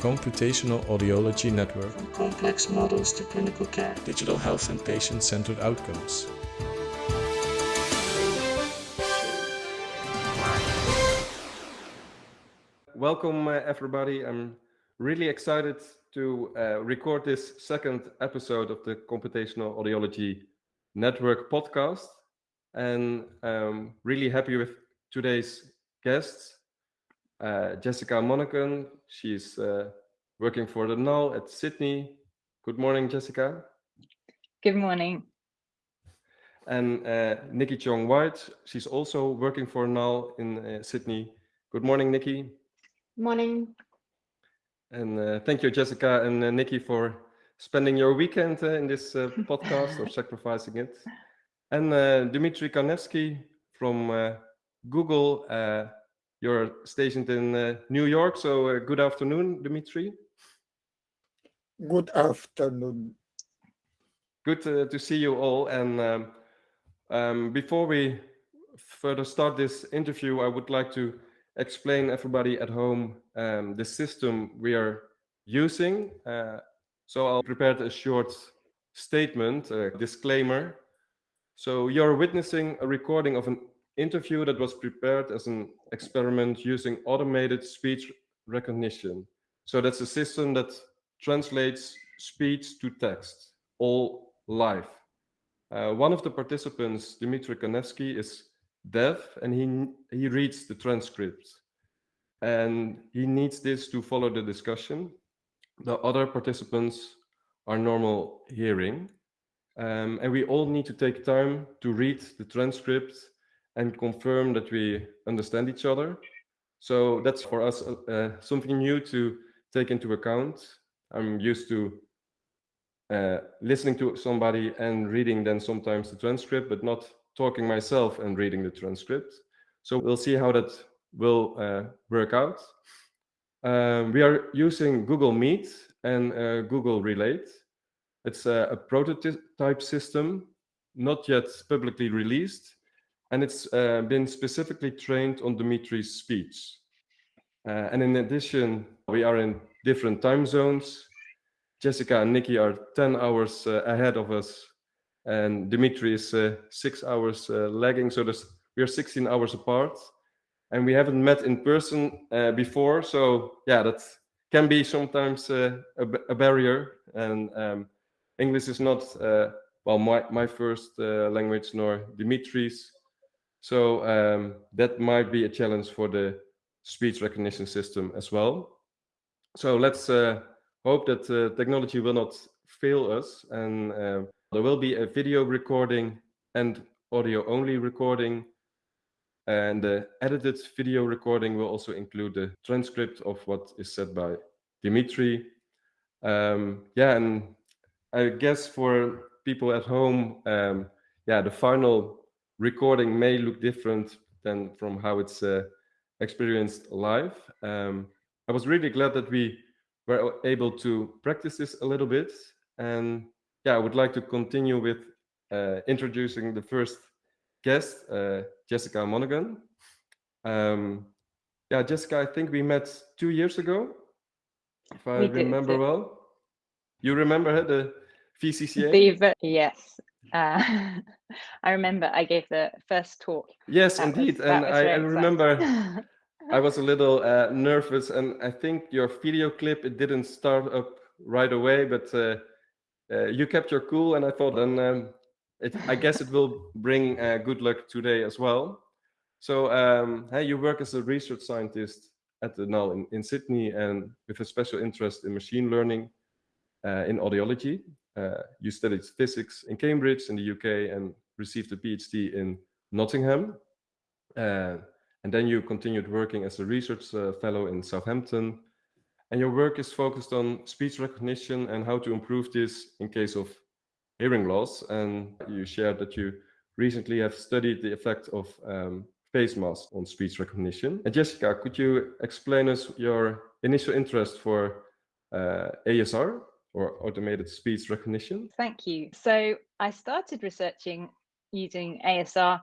Computational Audiology Network. From complex models to clinical care. Digital health and patient-centered outcomes. Welcome, uh, everybody. I'm really excited to uh, record this second episode of the Computational Audiology Network podcast. And um, really happy with today's guests. Uh, Jessica Monaghan, she's uh, working for the NAL at Sydney. Good morning, Jessica. Good morning. And uh, Nikki Chong White, she's also working for NAL in uh, Sydney. Good morning, Nikki. Morning. And uh, thank you, Jessica and uh, Nikki, for spending your weekend uh, in this uh, podcast or sacrificing it. And uh, Dmitry Kanevsky from uh, Google. You're stationed in uh, New York, so uh, good afternoon, Dmitry. Good afternoon. Good uh, to see you all. And um, um, before we further start this interview, I would like to explain everybody at home um, the system we are using. Uh, so I'll prepare a short statement, a disclaimer. So you're witnessing a recording of an interview that was prepared as an experiment using automated speech recognition. So that's a system that translates speech to text, all live. Uh, one of the participants, Dmitry Kanevsky, is deaf and he, he reads the transcript. And he needs this to follow the discussion. The other participants are normal hearing. Um, and we all need to take time to read the transcript and confirm that we understand each other. So that's for us uh, something new to take into account. I'm used to uh, listening to somebody and reading then sometimes the transcript, but not talking myself and reading the transcript. So we'll see how that will uh, work out. Um, we are using Google Meet and uh, Google Relate. It's a, a, prototype system, not yet publicly released, and it's uh, been specifically trained on Dimitri's speech. Uh, and in addition, we are in different time zones. Jessica and Nikki are 10 hours uh, ahead of us, and Dimitri is uh, six hours uh, lagging, so we are 16 hours apart. And we haven't met in person uh, before, so yeah, that can be sometimes a, barrier. And um, English is not, well, my, my first language, nor Dimitri's. So um, that might be a challenge for the speech recognition system as well. So let's uh, hope that uh, technology will not fail us and uh, there will be a video recording and audio only recording and the edited video recording will also include the transcript of what is said by Dimitri. Um, yeah, and I guess for people at home, um, yeah, the final recording may look different than from how it's uh, experienced live. Um, I was really glad that we were able to practice this a little bit. And yeah, I would like to continue with uh, introducing the first guest, uh, Jessica Monaghan. Um, yeah, Jessica, I think we met two years ago, if I we remember did. well. You remember her, the VCCA? The, yes, uh, I remember I gave the first talk. Yes, That indeed. that And I, I remember I was a little uh, nervous, and I think your video clip it didn't start up right away, but uh, uh, you kept your cool, and I thought, and um, it, I guess it will bring uh, good luck today as well. So, um, hey, you work as a research scientist at the NAL in, in Sydney, and with a special interest in machine learning uh, in audiology. Uh, you studied physics in Cambridge in the UK and received a PhD in Nottingham. Uh, and then you continued working as a research uh, fellow in Southampton. And your work is focused on speech recognition and how to improve this in case of hearing loss. And you shared that you recently have studied the effect of um, face masks on speech recognition. And Jessica, could you explain us your initial interest for uh, ASR or automated speech recognition? Thank you. So I started researching using ASR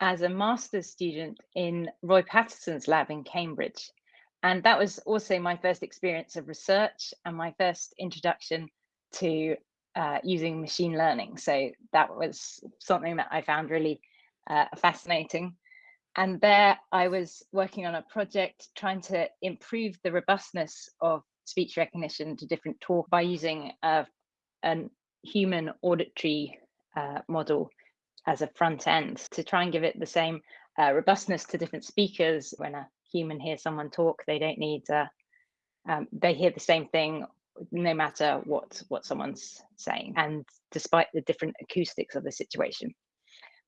as a master's student in Roy Patterson's lab in Cambridge. and that was also my first experience of research and my first introduction to uh, using machine learning. So that was something that I found really uh, fascinating. And there I was working on a project trying to improve the robustness of speech recognition to different talk by using a, a human auditory uh, model as a front end to try and give it the same uh, robustness to different speakers. When a human hears someone talk, they don't need, uh, um, they hear the same thing no matter what what someone's saying and despite the different acoustics of the situation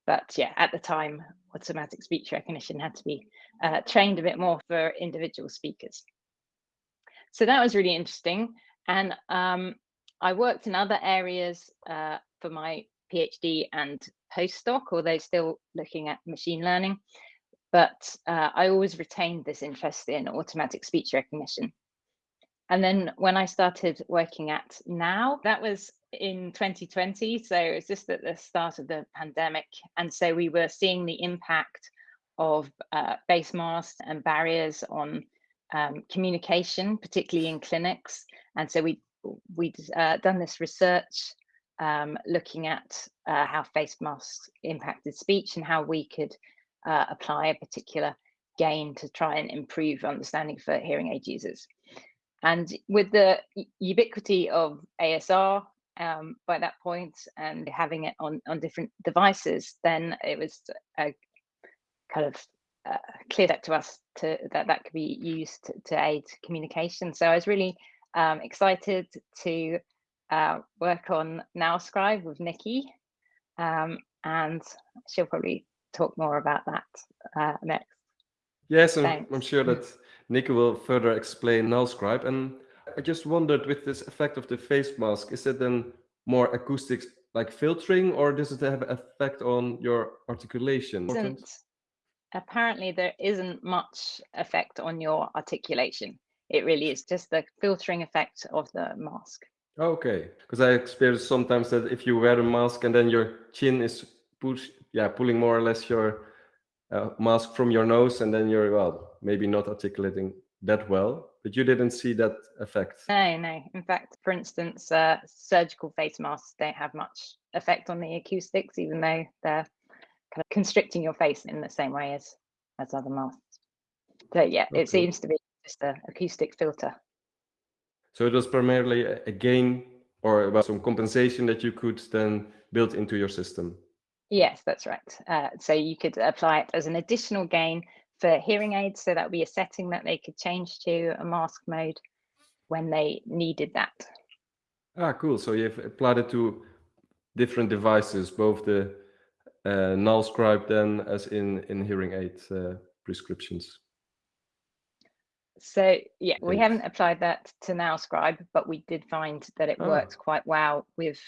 but yeah at the time automatic speech recognition had to be uh, trained a bit more for individual speakers so that was really interesting and um, i worked in other areas uh, for my phd and postdoc although still looking at machine learning but uh, i always retained this interest in automatic speech recognition and then when I started working at NAL, that was in 2020. So it was just at the start of the pandemic. And so we were seeing the impact of uh, face masks and barriers on um, communication, particularly in clinics. And so we, we'd uh, done this research um, looking at uh, how face masks impacted speech and how we could uh, apply a particular gain to try and improve understanding for hearing aid users. And with the ubiquity of ASR um, by that point and having it on, on different devices, then it was a kind of uh, cleared up to us to, that that could be used to, to aid communication. So I was really um, excited to uh, work on NALscribe with Nikki, um, and she'll probably talk more about that uh, next. Yes, and I'm sure that Nikki will further explain NALscribe. And I just wondered with this effect of the face mask, is it then more acoustics like filtering or does it have an effect on your articulation? Apparently there isn't much effect on your articulation. It really is just the filtering effect of the mask. Okay, because I experienced sometimes that if you wear a mask and then your chin is push, yeah, pulling more or less your uh, mask from your nose and then you're well maybe not articulating that well but you didn't see that effect no no in fact for instance uh, surgical face masks don't have much effect on the acoustics even though they're kind of constricting your face in the same way as as other masks so yeah okay. it seems to be just an acoustic filter so it was primarily a gain or well, some compensation that you could then build into your system Yes, that's right. Uh, so you could apply it as an additional gain for hearing aids. So that would be a setting that they could change to a mask mode when they needed that. Ah, cool. So you've applied it to different devices, both the uh, NALscribe then as in, in hearing aid uh, prescriptions. So yeah, we haven't applied that to NALscribe, but we did find that it oh. worked quite well with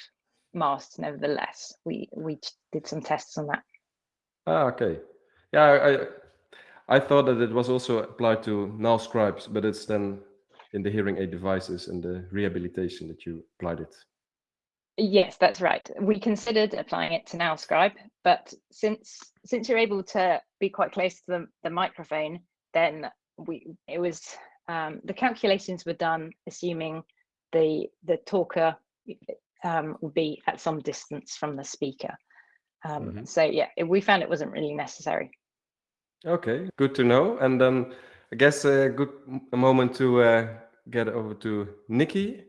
masks nevertheless. We we did some tests on that. Ah, okay. Yeah, I I thought that it was also applied to NALscribes, but it's then in the hearing aid devices and the rehabilitation that you applied it. Yes, that's right. We considered applying it to NALscribe, but since since you're able to be quite close to the, the microphone, then we it was um, the calculations were done assuming the the talker um, would be at some distance from the speaker. Um, mm -hmm. So yeah, we found it wasn't really necessary. Okay, good to know. And then I guess a good moment to uh, get over to Nikki.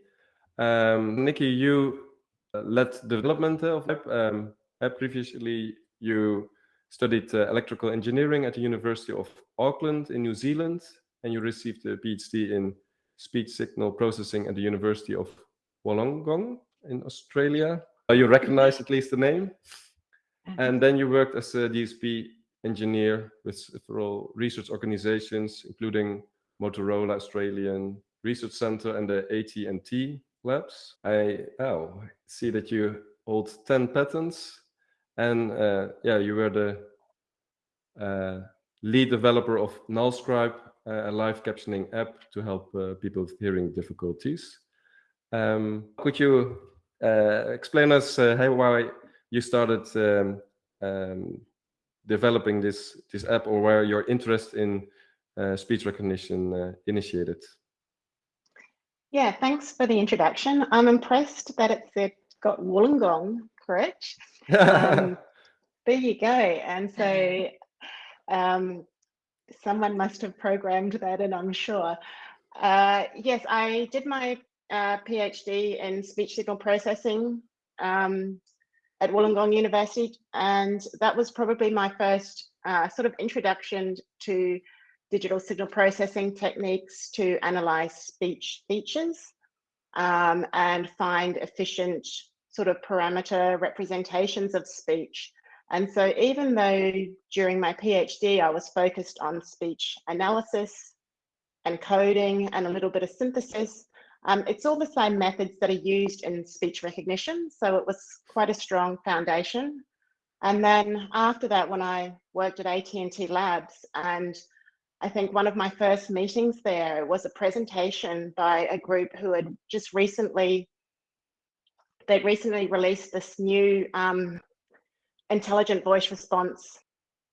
Um, Nikki, you led development of app. Um, previously, you studied uh, electrical engineering at the University of Auckland in New Zealand, and you received a PhD in speech signal processing at the University of Wollongong in Australia. You recognize at least the name. Mm-hmm. And then you worked as a DSP engineer with several research organizations, including Motorola Australian Research Center and the AT&T labs. I oh, see that you hold 10 patents and uh, yeah, you were the uh, lead developer of NALscribe, uh, a live captioning app to help uh, people with hearing difficulties. Um, could you uh, explain us uh, how why you started um, um, developing this this app or where your interest in uh, speech recognition uh, initiated. Yeah, thanks for the introduction. I'm impressed that it's got Wollongong correct. Um, there you go. And so um, someone must have programmed that and I'm sure. Uh, yes, I did my uh, PhD in speech signal processing um, at Wollongong University. And that was probably my first uh, sort of introduction to digital signal processing techniques to analyze speech features um, and find efficient sort of parameter representations of speech. And so even though during my PhD, I was focused on speech analysis and coding and a little bit of synthesis, um, it's all the same methods that are used in speech recognition. So it was quite a strong foundation. And then after that, when I worked at AT&T Labs and I think one of my first meetings there was a presentation by a group who had just recently, they'd recently released this new um, intelligent voice response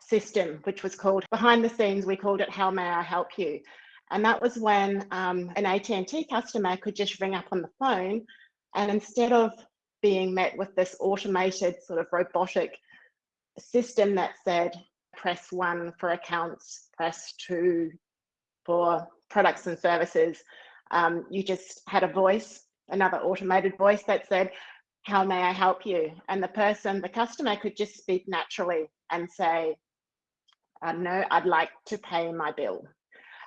system, which was called, behind the scenes, we called it How May I Help You? And that was when um, an AT&T customer could just ring up on the phone and instead of being met with this automated sort of robotic system that said, press one for accounts, two for products and services. Um, you just had a voice, another automated voice that said, how may I help you? And the person, the customer could just speak naturally and say, uh, no, I'd like to pay my bill.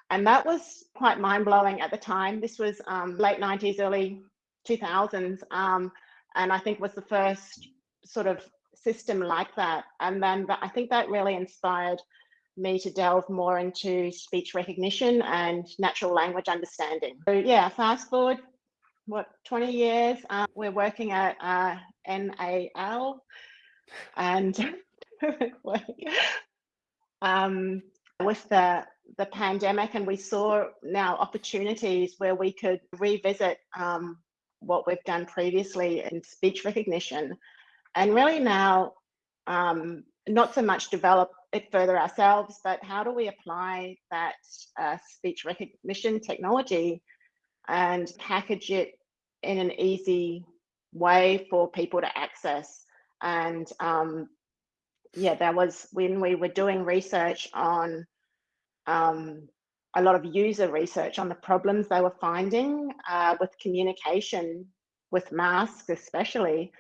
And that was quite mind blowing at the time. This was um, late 90s, early 2000s. Um, and I think was the first sort of system like that. And then I think that really inspired me to delve more into speech recognition and natural language understanding. So yeah, fast forward, what, 20 years, uh, we're working at uh, NAL and um, with the, the pandemic and we saw now opportunities where we could revisit um, what we've done previously in speech recognition and really now um, not so much develop it further ourselves, but how do we apply that uh, speech recognition technology and package it in an easy way for people to access. And um, yeah, that was when we were doing research on um, a lot of user research on the problems they were finding uh, with communication with masks, especially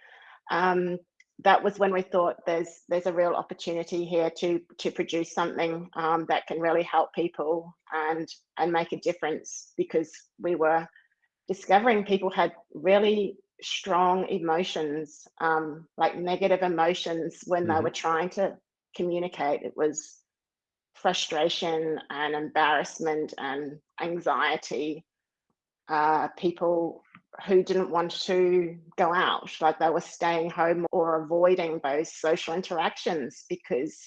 um, that was when we thought there's there's a real opportunity here to to produce something um, that can really help people and and make a difference because we were discovering people had really strong emotions um, like negative emotions when mm -hmm. they mm-hmm. were trying to communicate it was frustration and embarrassment and anxiety uh, people who didn't want to go out, like they were staying home or avoiding those social interactions because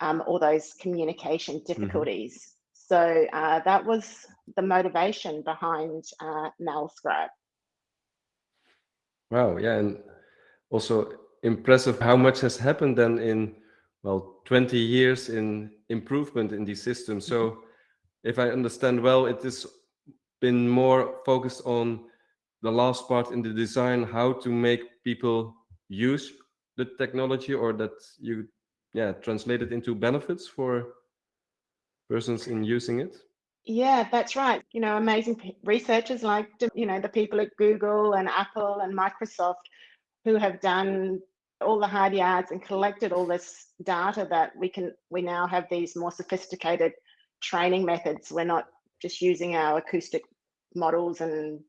um, all those communication mm-hmm. difficulties. Mm -hmm. So uh, that was the motivation behind uh, NALscribe. Wow, yeah, and also impressive how much has happened then in, well, 20 years in improvement in these systems. So mm -hmm. if I understand well, it has been more focused on the last part in the design, how to make people use the technology or that you yeah translate it into benefits for persons in using it? Yeah, that's right. You know, amazing researchers like, you know, the people at Google and Apple and Microsoft who have done all the hard yards and collected all this data that we can, we now have these more sophisticated training methods. We're not just using our acoustic models and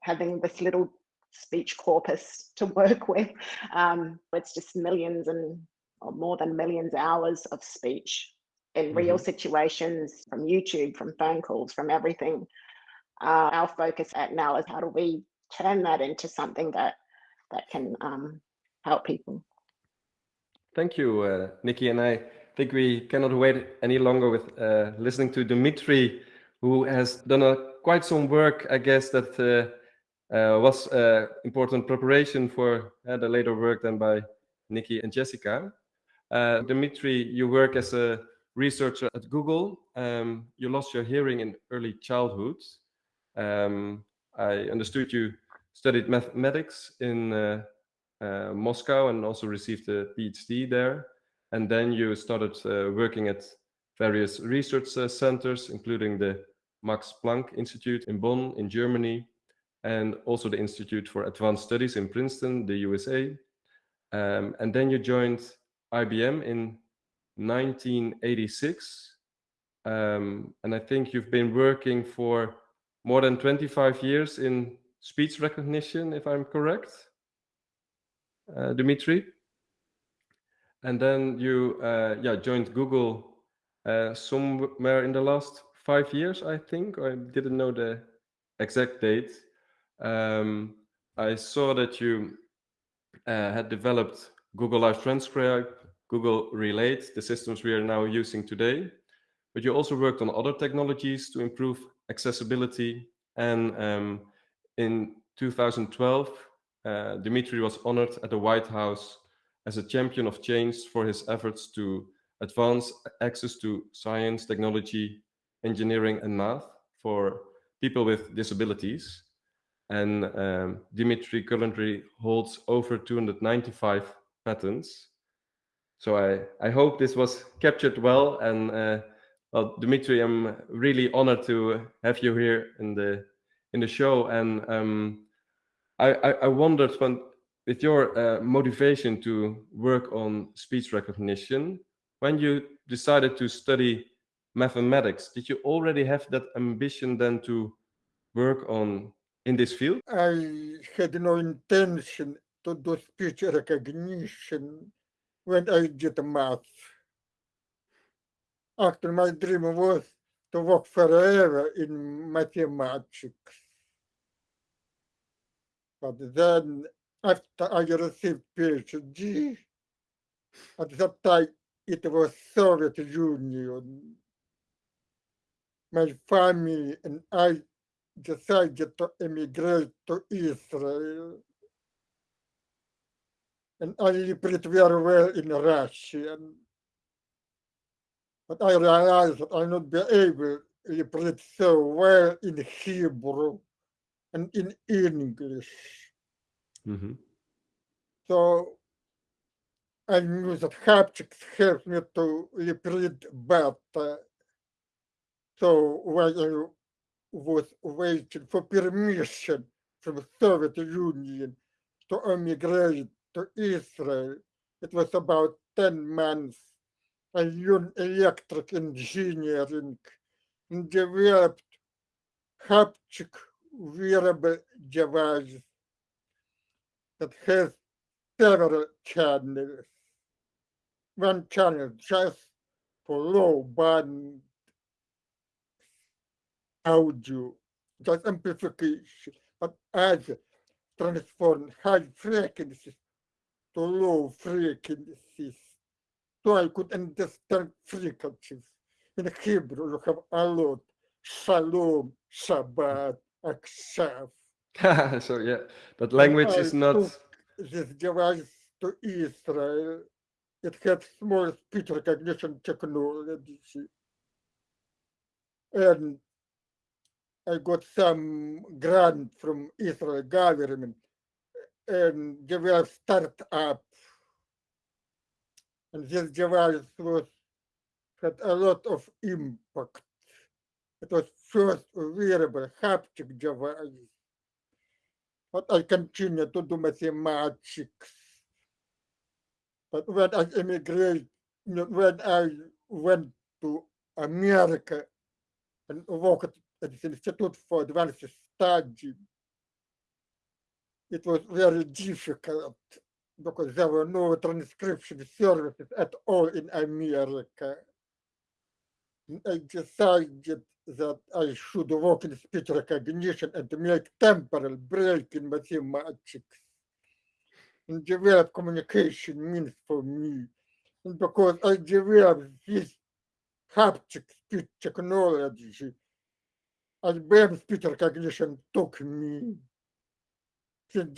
having this little speech corpus to work with. Um, it's just millions and or more than millions hours of speech in mm -hmm. real mm-hmm. situations from YouTube, from phone calls, from everything. Uh, our focus at NAL is how do we turn that into something that that can um, help people. Thank you, uh, Nikki. And I think we cannot wait any longer with uh, listening to Dimitri, who has done a, quite some work, I guess, that uh, was uh, important preparation for uh, the later work done by Nikki and Jessica. Dimitri, you work as a researcher at Google. Um, you lost your hearing in early childhood. Um, I understood you studied mathematics in uh, uh, Moscow and also received a PhD there. And then you started uh, working at various research uh, centers, including the Max Planck Institute in Bonn in Germany, and also the Institute for Advanced Studies in Princeton, the USA. Um, and then you joined IBM in 1986. Um, and I think you've been working for more than 25 years in speech recognition, if I'm correct, uh, Dimitri. And then you uh, yeah, joined Google uh, somewhere in the last five years, I think. I didn't know the exact date. Um, I saw that you uh, had developed Google Live Transcribe, Google Relate, the systems we are now using today. But you also worked on other technologies to improve accessibility. And um, in 2012, uh, Dimitri was honored at the White House as a champion of change for his efforts to advance access to science, technology, engineering, and math for people with disabilities. And um, Dimitri currently holds over 295 patents. So I, I hope this was captured well. And uh, well, Dimitri, I'm really honored to have you here in the in the show. And um, I, I, I, wondered when, with your uh, motivation to work on speech recognition, when you decided to study mathematics, did you already have that ambition then to work on in this field? I had no intention to do speech recognition when I did math. Actually, my dream was to work forever in mathematics. But then, after I received PhD, at that time it was Soviet Union. My family and I decided to emigrate to Israel. And I pretty very well in Russian. But I realized that I'll not be able to read so well in Hebrew and in English. Mm -hmm. So I knew that haptics helped me to read better. So when I was waiting for permission from the Soviet Union to emigrate to Israel, it was about 10 months. I learned electric engineering developed haptic wearable device that has several channels one channel just for low band audio, just amplification, but as transform high frequencies to low frequencies. So I could understand frequencies. In Hebrew, you have a lot. Shalom, Shabbat, Akshav. so yeah, but language is not. This device to Israel it had small speech recognition technology. And I got some grant from Israel government and developed startup. And this device was had a lot of impact. It was first wearable haptic device. But I continued to do mathematics but when I immigrated, when I went to America and worked at the Institute for Advanced Study, it was very difficult because there were no transcription services at all in America. I decided that I should work in speech recognition and make temporal break in mathematics and develop communication means for me. And because I developed this haptic speech technology, IBM speech recognition took me. Take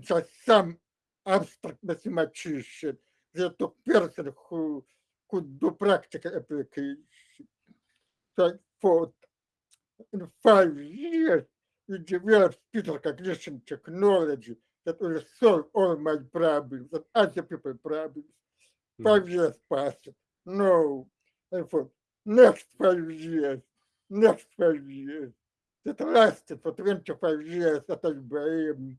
just some abstract mathematician. They took person who could do practical application. So thought in five years, we developed speech recognition technology that will solve all my problems and other people's problems. Mhm. Five years passed. No. I thought, next five years, next five years. That lasted for 25 years at IBM,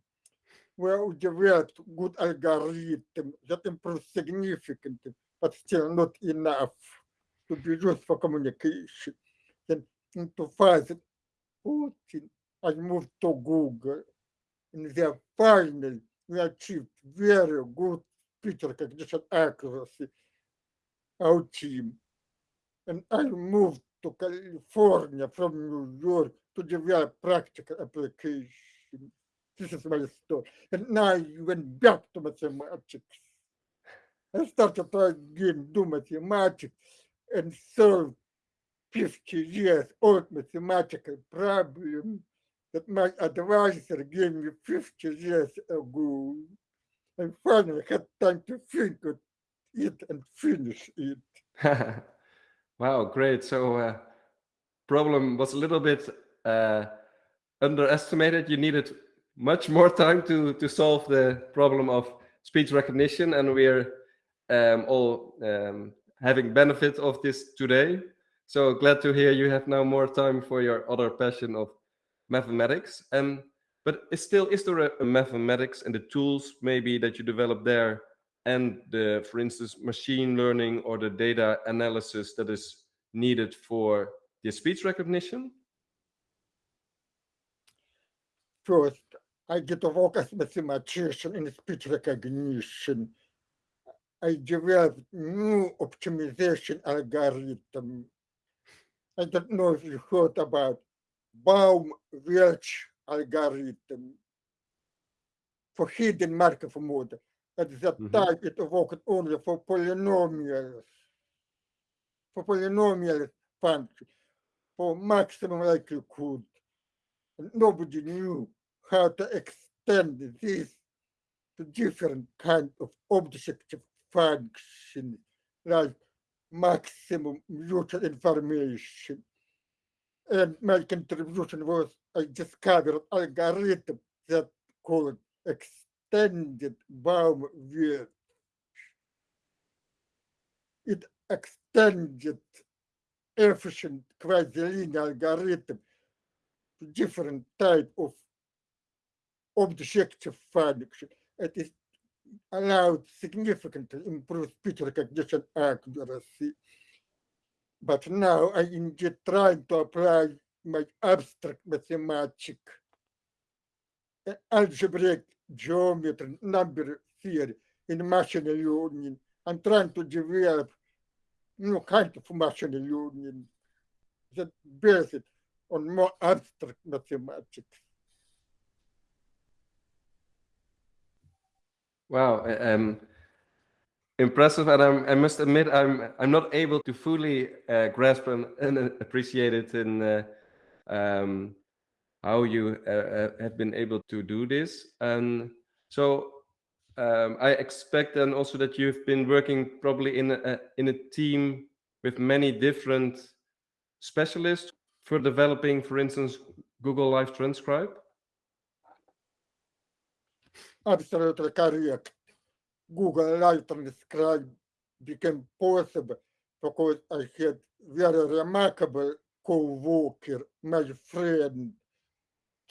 where we developed good algorithm that improved significantly, but still not enough to be used for communication. Then in 2014, I moved to Google, and there finally we achieved very good speech recognition accuracy, our team. And I moved to California from New York to develop practical application. This is my story. And now I went back to mathematics. I started to again do mathematics and solve 50 years old mathematical problem that my advisor gave me 50 years ago. And finally had time to think of it and finish it. wow, great. So uh, problem was a little bit uh, underestimated. You needed much more time to to solve the problem of speech recognition, and we're um, all um, having benefit of this today. So glad to hear you have now more time for your other passion of mathematics. And but still is there a, a mathematics and the tools maybe that you develop there and the, for instance, machine learning or the data analysis that is needed for the speech recognition? First, I get work as mathematician in speech recognition. I developed new optimization algorithm. I don't know if you heard about Baum-Welch algorithm for hidden Markov model. At that Mhm. time, it worked only for polynomials, for polynomial function, for maximum likelihood. And nobody knew how to extend this to different kind of objective function, like maximum mutual information. And my contribution was I discovered algorithm that called extended Baum-Welch. It extended efficient quasi-linear algorithm to different type of objective function. It is allowed significantly improve speech recognition accuracy. But now I indeed trying to apply my abstract mathematics, algebraic geometry, number theory in machine learning. I'm trying to develop new kind of machine learning that based on more abstract mathematics. Wow, um, impressive, and I'm, I must admit I'm I'm not able to fully uh, grasp and, and appreciate it in uh, um, how you uh, have been able to do this. And so um, I expect and also that you've been working probably in a in a team with many different specialists for developing, for instance, Google Live Transcribe. Absolutely correct. Google Live Transcribe became possible because I had very remarkable co-worker, my friend,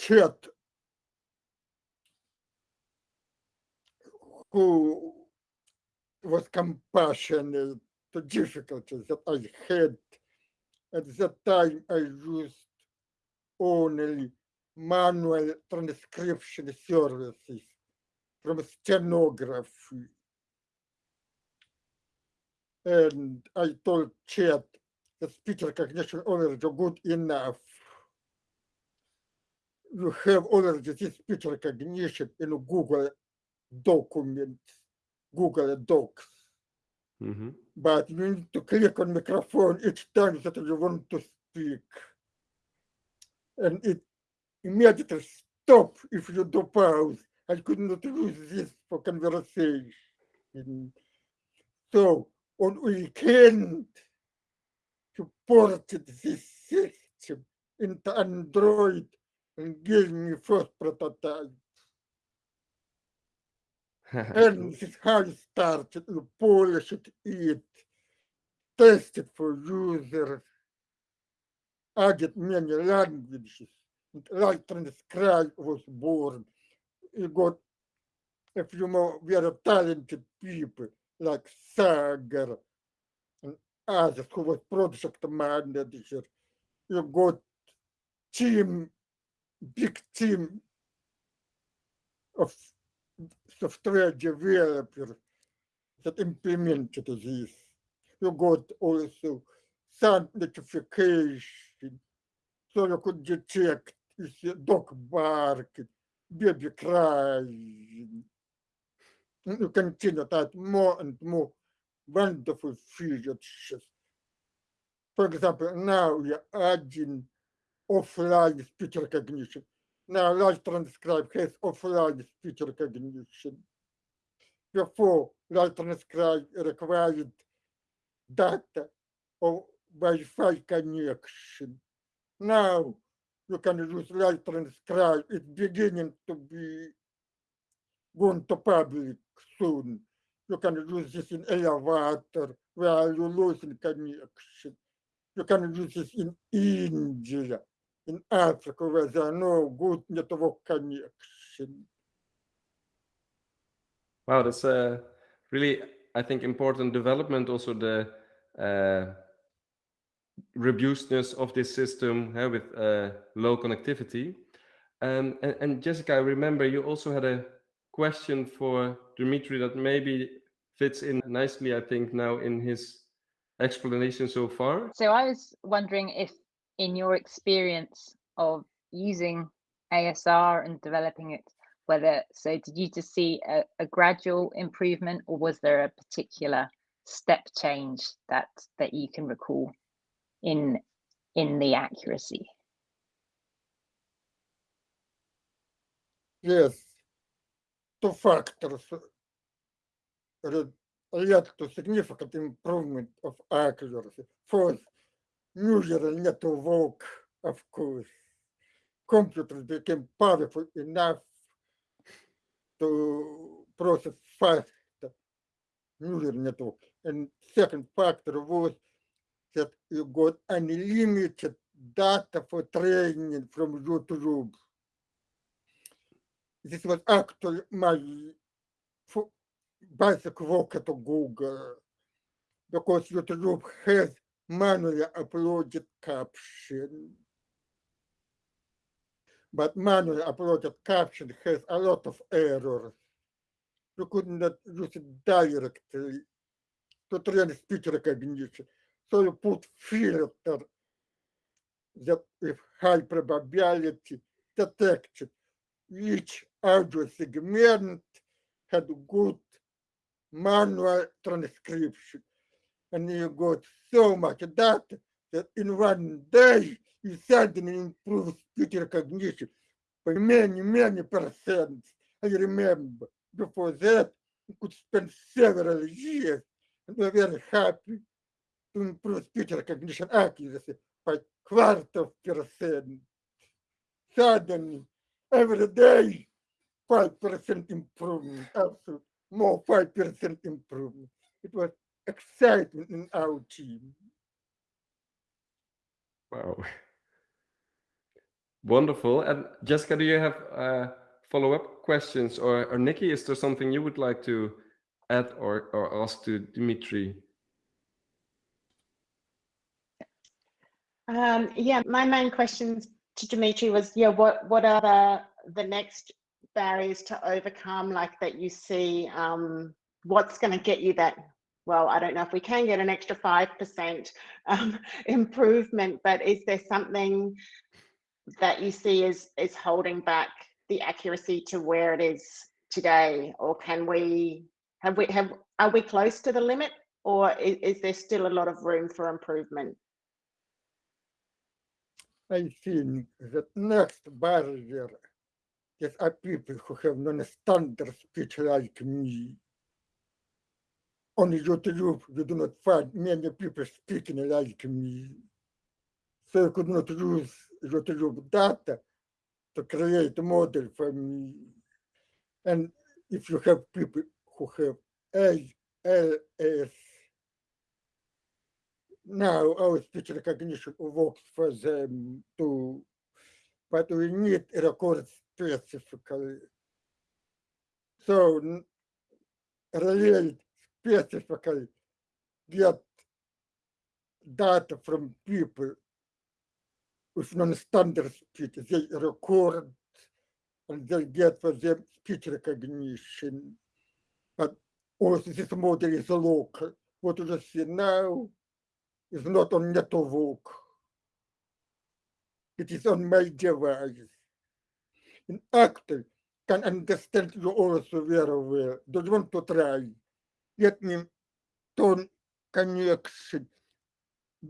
Chet, who was compassionate to difficulties that I had. At that time, I used only manual transcription services from stenography. And I told Chet that speech recognition already good enough. You have already this speech recognition in Google documents, Google Docs. Mhm. But you need to click on microphone each time that you want to speak. And it immediately stop if you do pause. I could not use this for conversation. So on weekend to ported this system into Android and gave me first prototype. And this is how it started. You polish it, it, test it for users, added many languages. And Live Transcribe was born. You got a few more very talented people like Sagar and others who was project manager. You got team, big team of software developers that implemented this. You got also sound notification, so you could detect if the dog barking, baby crying. And You continue add more and more wonderful features. For example, now we are adding offline speech recognition. Now Live Transcribe has offline speech recognition. Before Live Transcribe required data or Wi-Fi connection. Now you can use Live Transcribe. It's beginning to be going to public soon. You can use this in elevator where you're losing connection. You can use this in India, in Africa where there are no good network connection. Wow, that's a really, I think, important development. Also, the uh, robustness of this system uh, with uh, low connectivity. Um, and, and Jessica, I remember you also had a question for Dimitri that maybe fits in nicely, I think, now in his explanation so far. So I was wondering if, in your experience of using ASR and developing it, whether so did you just see a, a gradual improvement, or was there a particular step change that that you can recall in in the accuracy? Yes, two factors led to significant improvement of accuracy. First, neural network, of course. Computers became powerful enough to process fast neural network. And second factor was that you got unlimited data for training from YouTube. This was actually my basic work at Google because YouTube has manually uploaded caption. But manually uploaded caption has a lot of errors. You could not use it directly to train speech recognition. So you put filter that with high probability detected each audio segment had good manual transcription. And you got so much data that in one day you suddenly improve speech recognition by many, many percent. I remember before that, you could spend several years and we're very happy to improve speech recognition accuracy by quarter of percent. Suddenly, every day, 5% improvement, absolute, more 5% improvement. It was exciting in our team. Wow. Wonderful. And Jessica, do you have uh, follow-up questions? Or, or Nikki, is there something you would like to add or, or ask to Dimitri? Um, yeah, my main questions to Dimitri was, yeah, what what are the the next barriers to overcome, like that you see? Um, what's going to get you that? Well, I don't know if we can get an extra five percent um, improvement, but is there something that you see is is holding back the accuracy to where it is today, or can we have we have are we close to the limit, or is, is there still a lot of room for improvement? I think that next barrier is are people who have non-standard speech like me. On YouTube, you do not find many people speaking like me. So you could not use YouTube data to create a model for me. And if you have people who have ALS, now our speech recognition works for them too, but we need record specifically. So relate specifically get data from people with non-standard speech. They record and they get for them speech recognition. But also this model is local. What you see now is not on network. It is on my device. In actor can understand you also very well. Do you want to try? Let me turn connection.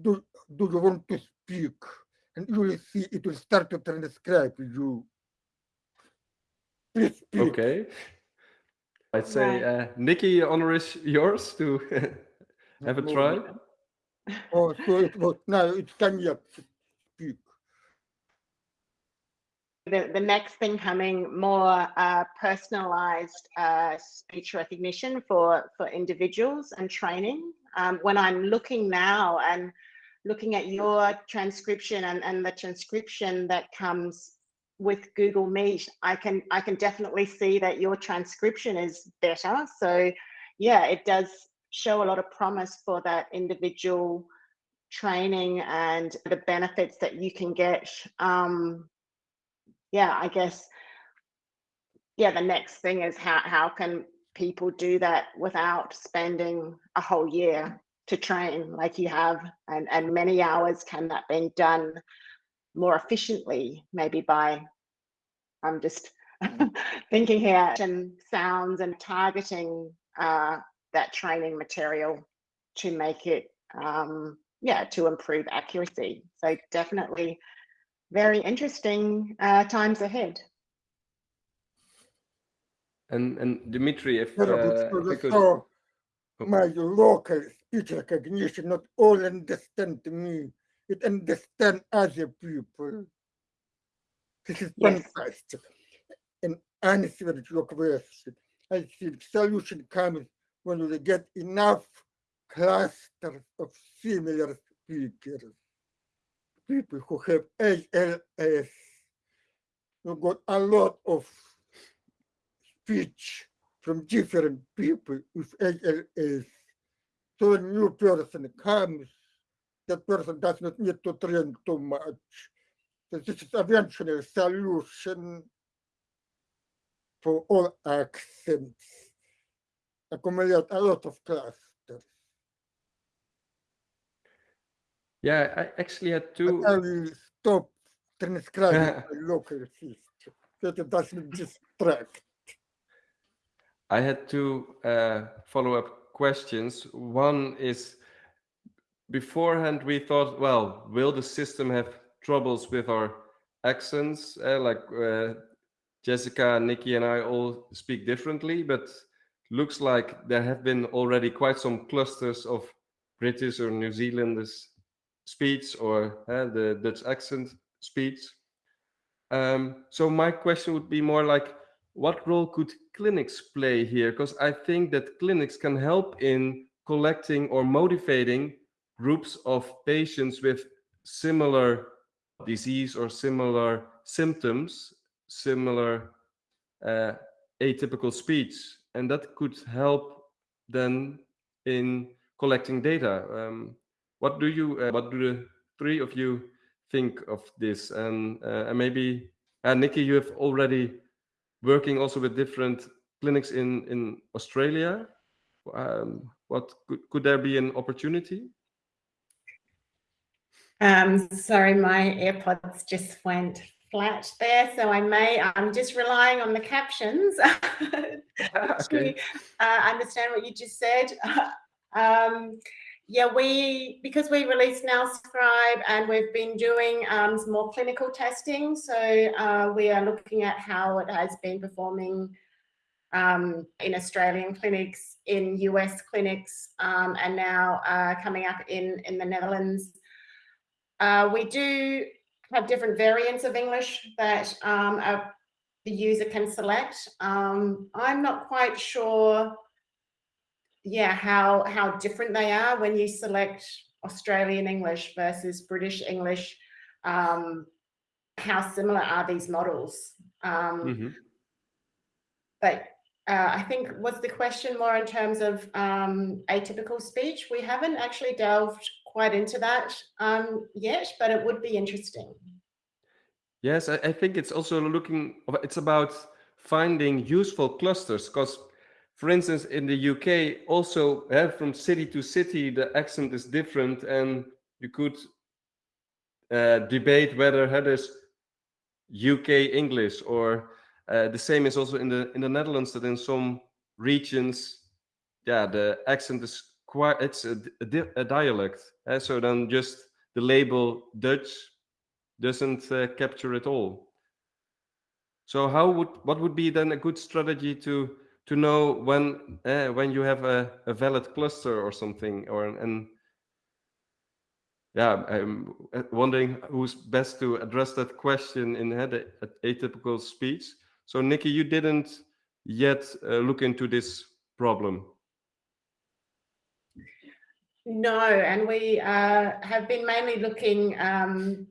Do, do you want to speak? And you will see it will start to transcribe you. Please speak. Okay. I'd say, Right. uh, Nikki, honor is yours to have a try. Oh, so it was now it's connection. Speak. The, the next thing coming more uh, personalized uh, speech recognition for for individuals and training. Um, when i'm looking now and looking at your transcription and, and the transcription that comes with google meet i can i can definitely see that your transcription is better. So yeah it does show a lot of promise for that individual training and the benefits that you can get um, yeah, I guess, yeah, the next thing is how, how can people do that without spending a whole year to train like you have? And, and many hours can that be done more efficiently maybe by I'm just thinking here and sounds and targeting uh, that training material to make it um, yeah to improve accuracy. So definitely very interesting uh, times ahead. And and Dimitri, if, uh, if you could, so my local speech recognition not all understand me, it understand other people. This is Yes. fantastic. And answer to your question. I think solution comes when we get enough clusters of similar speakers. People who have ALS. You got a lot of speech from different people with ALS. So a new person comes, that person does not need to train too much. So this is eventually a solution for all accents. Accumulate a lot of clusters. Yeah, I actually had two. But I will stop transcribing local system. That it doesn't distract. I had two uh, follow-up questions. One is, beforehand we thought, well, will the system have troubles with our accents? Uh, like uh, Jessica, Nikki, and I all speak differently, but looks like there have been already quite some clusters of British or New Zealanders speech or uh, the Dutch accent speech. Um, so my question would be more like, what role could clinics play here? Because I think that clinics can help in collecting or motivating groups of patients with similar disease or similar symptoms, similar uh, atypical speech, and that could help then in collecting data. Um, what do you, uh, what do the three of you think of this? And, uh, and maybe, uh, Nikki, you have already working also with different clinics in in Australia. Um, what could, could there be an opportunity? Um, sorry, my AirPods just went flat there, so I may, I'm just relying on the captions Okay. to uh, understand what you just said. um, yeah, we, because we released NALscribe and we've been doing um, some more clinical testing, so uh, we are looking at how it has been performing um, in Australian clinics, in US clinics, um, and now uh, coming up in, in the Netherlands. Uh, we do have different variants of English that um, a, the user can select. Um, I'm not quite sure, yeah, how, how different they are when you select Australian English versus British English. Um, how similar are these models? Um, mm -hmm. But uh, I think was the question more in terms of um, atypical speech? We haven't actually delved quite into that um, yet, but it would be interesting. Yes, I, I think it's also looking, it's about finding useful clusters because for instance, in the UK, also uh, from city to city, the accent is different and you could uh, debate whether uh, there's UK English or uh, the same is also in the in the Netherlands that in some regions, yeah, the accent is quite, it's a, a, a dialect. So then just the label Dutch doesn't capture it all. So how would, what would be then a good strategy to to know when uh, when you have a, a valid cluster or something or and yeah i'm uh, wondering who's best to address that question in the atypical speech. So nikki you didn't yet uh, look into this problem. No and we uh, have been mainly looking um,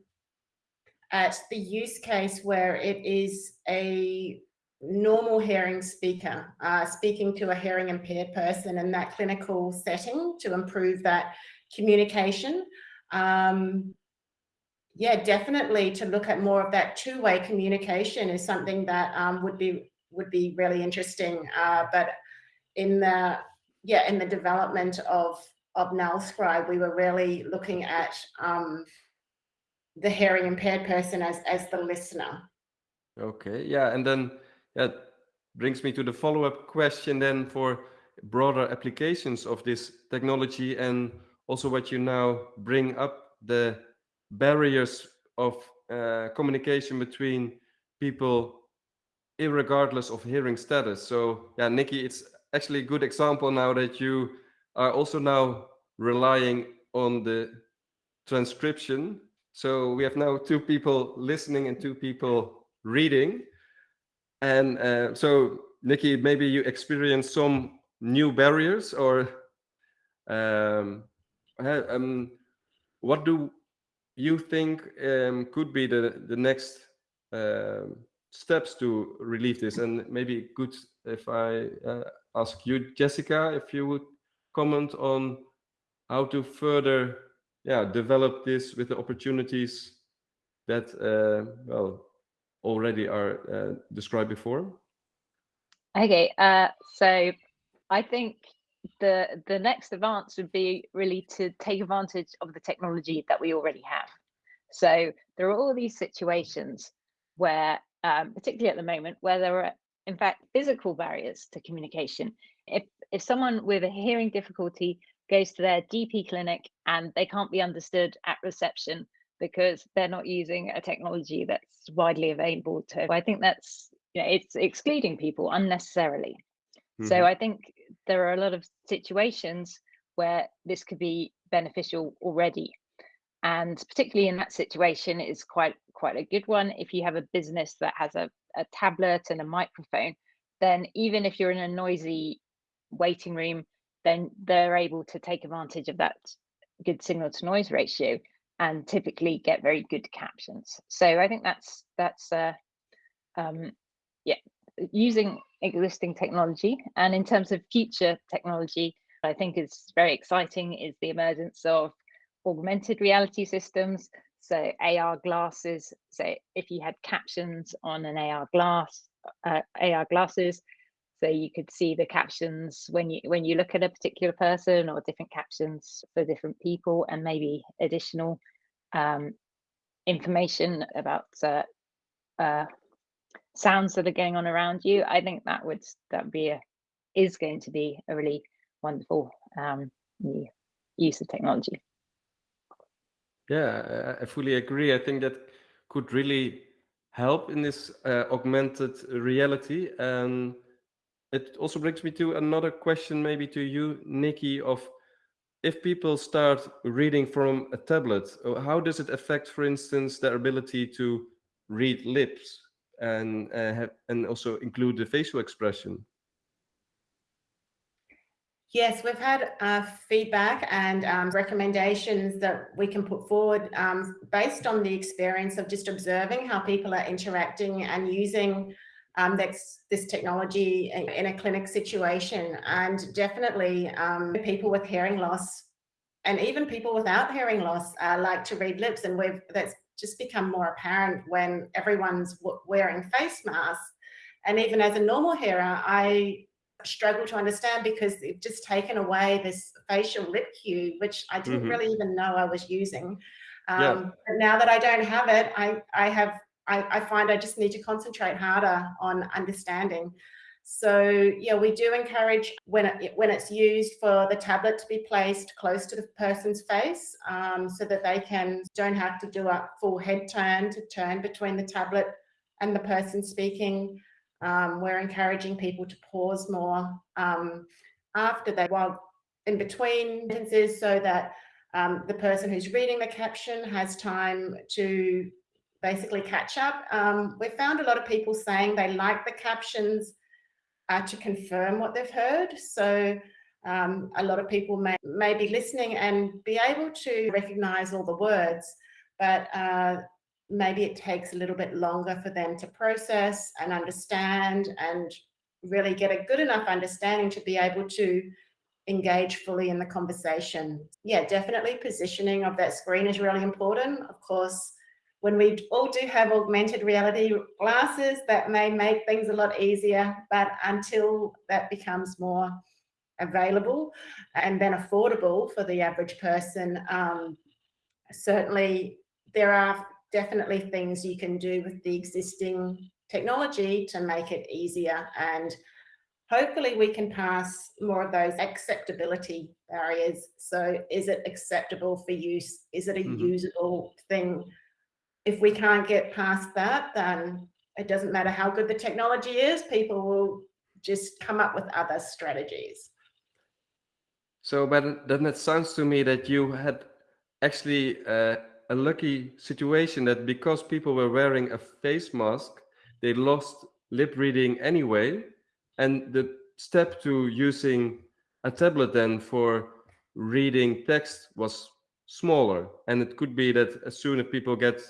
at the use case where it is a normal hearing speaker uh, speaking to a hearing impaired person in that clinical setting to improve that communication. Um, yeah, definitely to look at more of that two-way communication is something that um, would be would be really interesting. Uh, but in the yeah in the development of of NALscribe, we were really looking at um, the hearing impaired person as as the listener. Okay, yeah, and then that brings me to the follow-up question then for broader applications of this technology and also what you now bring up the barriers of uh, communication between people regardless of hearing status. So yeah, Nikki, it's actually a good example now that you are also now relying on the transcription. So we have now two people listening and two people reading. And uh, so, Nikki, maybe you experienced some new barriers or um, um, what do you think um, could be the, the next uh, steps to relieve this? And maybe good if I uh, ask you, Jessica, if you would comment on how to further yeah, develop this with the opportunities that, uh, well, already are uh, described before? Okay, uh, so I think the the next advance would be really to take advantage of the technology that we already have. So there are all these situations where, um, particularly at the moment, where there are in fact physical barriers to communication. If if someone with a hearing difficulty goes to their GP clinic and they can't be understood at reception because they're not using a technology that's widely available to. I think that's you know, it's excluding people unnecessarily. Mm-hmm. So I think there are a lot of situations where this could be beneficial already. And particularly in that situation, it's quite quite a good one. If you have a business that has a, a tablet and a microphone, then even if you're in a noisy waiting room, then they're able to take advantage of that good signal to noise ratio and typically get very good captions. So I think that's that's uh, um, yeah using existing technology and in terms of future technology, I think is very exciting is the emergence of augmented reality systems. So AR glasses. So if you had captions on an AR glass, uh, AR glasses, so you could see the captions when you when you look at a particular person or different captions for different people and maybe additional um, information about uh, uh, sounds that are going on around you. I think that would that be a is going to be a really wonderful um, new use of technology. Yeah, I fully agree. I think that could really help in this uh, augmented reality and it also brings me to another question, maybe to you, Nikki, of if people start reading from a tablet, uh, how does it affect, for instance, their ability to read lips and uh, have, and also include the facial expression? Yes, we've had uh, feedback and um, recommendations that we can put forward um, based on the experience of just observing how people are interacting and using um, this, this technology in, in, a clinic situation. And definitely um, people with hearing loss and even people without hearing loss uh, like to read lips. And we've that's just become more apparent when everyone's wearing face masks. And even as a normal hearer, I struggle to understand because they've just taken away this facial lip cue, which I didn't mm -hmm. really even know I was using. Um, yeah. But now that I don't have it, I, I have I, I find I just need to concentrate harder on understanding. So yeah, we do encourage when it, when it's used for the tablet to be placed close to the person's face um, so that they can don't have to do a full head turn to turn between the tablet and the person speaking. Um, we're encouraging people to pause more um, after they while in between sentences so that um, the person who's reading the caption has time to basically catch up. Um, we found a lot of people saying they like the captions uh, to confirm what they've heard. So um, a lot of people may, may be listening and be able to recognize all the words, but uh, maybe it takes a little bit longer for them to process and understand and really get a good enough understanding to be able to engage fully in the conversation. Yeah, definitely positioning of that screen is really important. Of course, when we all do have augmented reality glasses, that may make things a lot easier, but until that becomes more available and then affordable for the average person, um, certainly there are definitely things you can do with the existing technology to make it easier and hopefully we can pass more of those acceptability barriers. So is it acceptable for use? Is it a mm -hmm. usable thing? If we can't get past that, then it doesn't matter how good the technology is, people will just come up with other strategies. So, but then it sounds to me that you had actually uh, a lucky situation that because people were wearing a face mask, they lost lip reading anyway. And the step to using a tablet then for reading text was smaller. And it could be that as soon as people get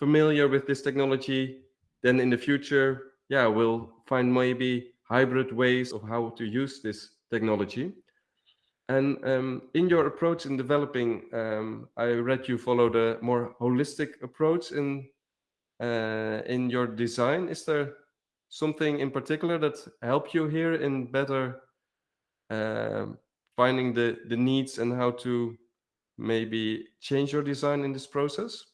familiar with this technology, then in the future, yeah, we'll find maybe hybrid ways of how to use this technology. And um, in your approach in developing, um, I read you followed a more holistic approach in uh, in your design. Is there something in particular that helped you here in better uh, finding the the needs and how to maybe change your design in this process?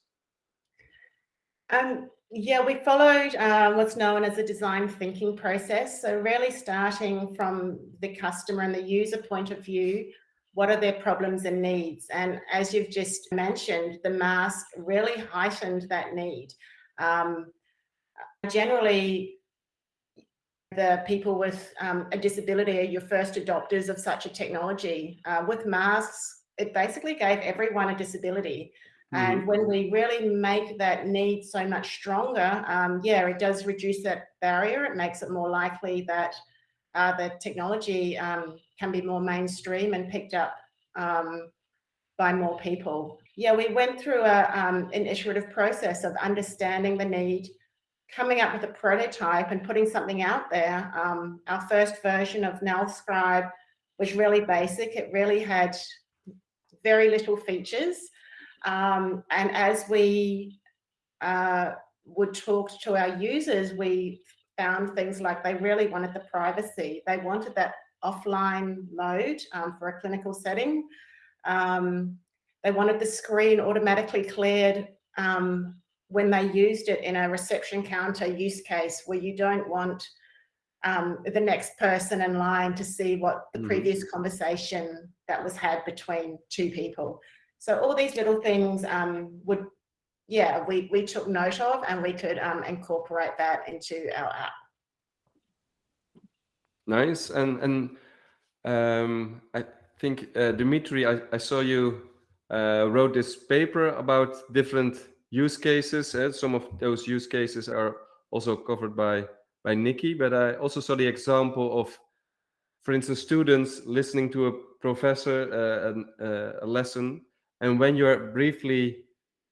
Um, yeah, we followed uh, what's known as a design thinking process. So really starting from the customer and the user point of view, what are their problems and needs? And as you've just mentioned, the mask really heightened that need. Um, generally, the people with um, a disability are your first adopters of such a technology. Uh, with masks, it basically gave everyone a disability. And mm-hmm. when we really make that need so much stronger, um, yeah, it does reduce that barrier. It makes it more likely that uh, the technology um, can be more mainstream and picked up um, by more people. Yeah, we went through a, um, an iterative process of understanding the need, coming up with a prototype and putting something out there. Um, our first version of NALscribe was really basic. It really had very little features. Um, and as we uh, would talk to our users, we found things like they really wanted the privacy. They wanted that offline mode um, for a clinical setting. Um, they wanted the screen automatically cleared um, when they used it in a reception counter use case where you don't want um, the next person in line to see what the mm. previous conversation that was had between two people. So all these little things um, would, yeah, we, we took note of and we could um, incorporate that into our app. Nice. And and um, I think uh, Dimitri, I, I saw you uh, wrote this paper about different use cases. Uh, some of those use cases are also covered by by Nikki, but I also saw the example of, for instance, students listening to a professor uh, an, uh, a lesson, and when you are briefly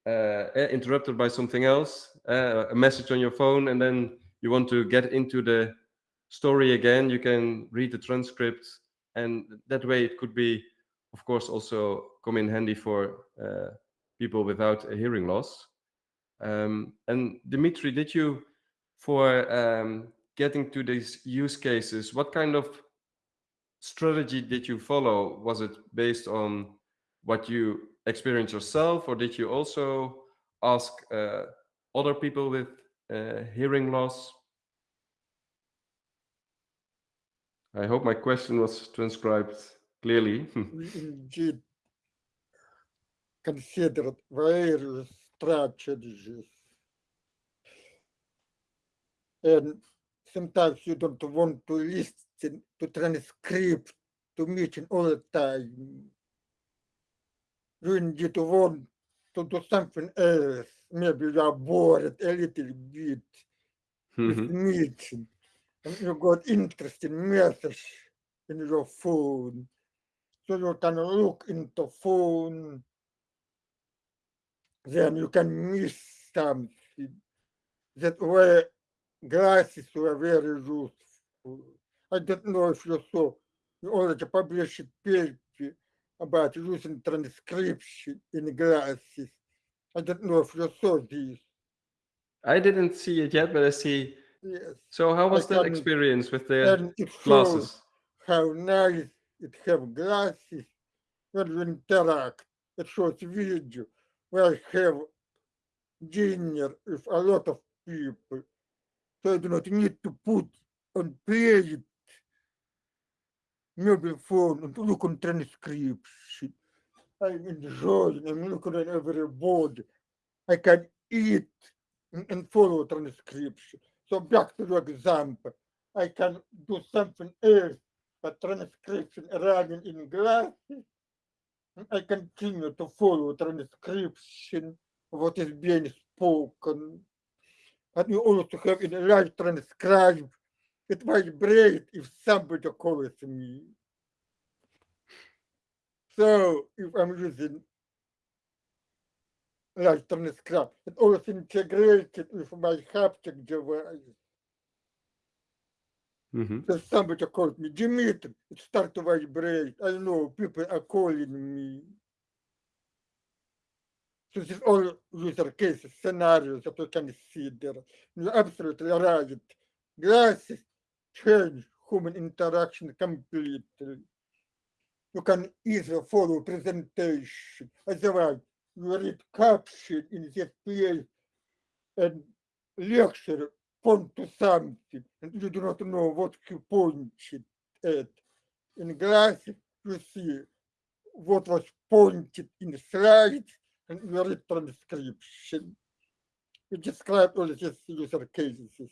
uh, interrupted by something else, uh, a message on your phone, and then you want to get into the story again, you can read the transcript, and that way it could be, of course, also come in handy for uh, people without a hearing loss. Um, and Dimitri, did you, for um, getting to these use cases, what kind of strategy did you follow? Was it based on what you experienced yourself, or did you also ask uh, other people with uh, hearing loss? I hope my question was transcribed clearly. we indeed considered various strategies. And sometimes you don't want to listen to transcript to meeting all the time. You indeed want to do something else. Maybe you are bored a little bit with Mhm. meeting. And you got interesting message in your phone. So you can look into phone. Then you can miss something. That way glasses were very useful. I don't know if you saw, you already published a paper about using transcription in glasses. I don't know if you saw this. I didn't see it yet, but I see. Yes. So how was that experience with the And it shows glasses? how nice it have glasses when you interact. It shows video where I have dinner with a lot of people. So I do not need to put on play it mobile phone and look on transcripts. I'm enjoying, I'm looking at everybody. I can eat and- and follow transcription. So back to your example, I can do something else, but transcription running in glasses. and I continue to follow transcription of what is being spoken. And you also have in Live Transcribe, it vibrates if somebody calls me. So if I'm using Live Transcribe, it also integrated with my haptic device. Mhm. So somebody called me, Dimitri, it started to vibrate. I know people are calling me. So this is all user cases, scenarios that we can see there. You're absolutely right. Glasses change human interaction completely. You can easily follow presentation. Otherwise, you read caption in this place and lecture point to something and you do not know what he pointed at. In glasses, you see what was pointed in the slide and you read transcription. You describe all these user cases.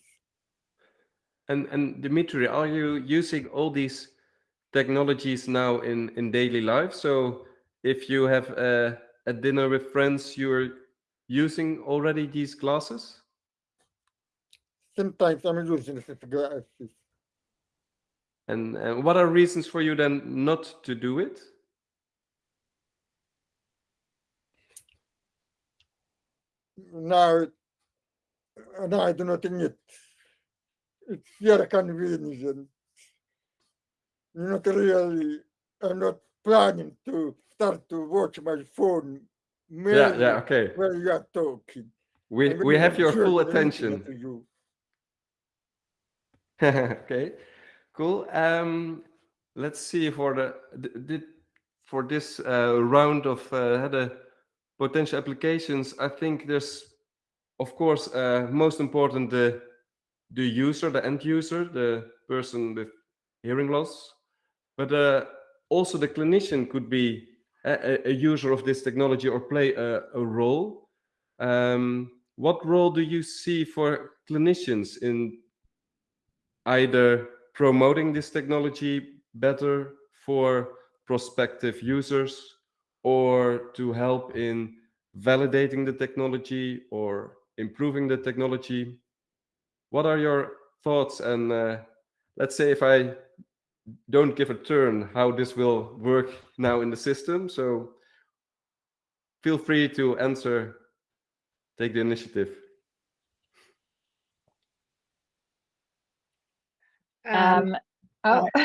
And and Dimitri, are you using all these technologies now in in daily life? So if you have a, a dinner with friends, you're using already these glasses? Sometimes I'm using these glasses. And, and what are reasons for you then not to do it? Now, now I do not need. It's very convenient. Not really, I'm not planning to start to watch my phone Yeah, yeah, okay. while you are talking. We we have your full attention. to you. okay, cool. Um, let's see for the th- did for this uh, round of uh, the potential applications. I think there's, of course, uh, most important the the user, the end user, the person with hearing loss, but uh, also the clinician could be a, a- user of this technology or play a, a role. Um, what role do you see for clinicians in either promoting this technology better for prospective users or to help in validating the technology or improving the technology? What are your thoughts? And uh, let's say if I don't give a turn, how this will work now in the system. So feel free to answer, take the initiative. Um, oh,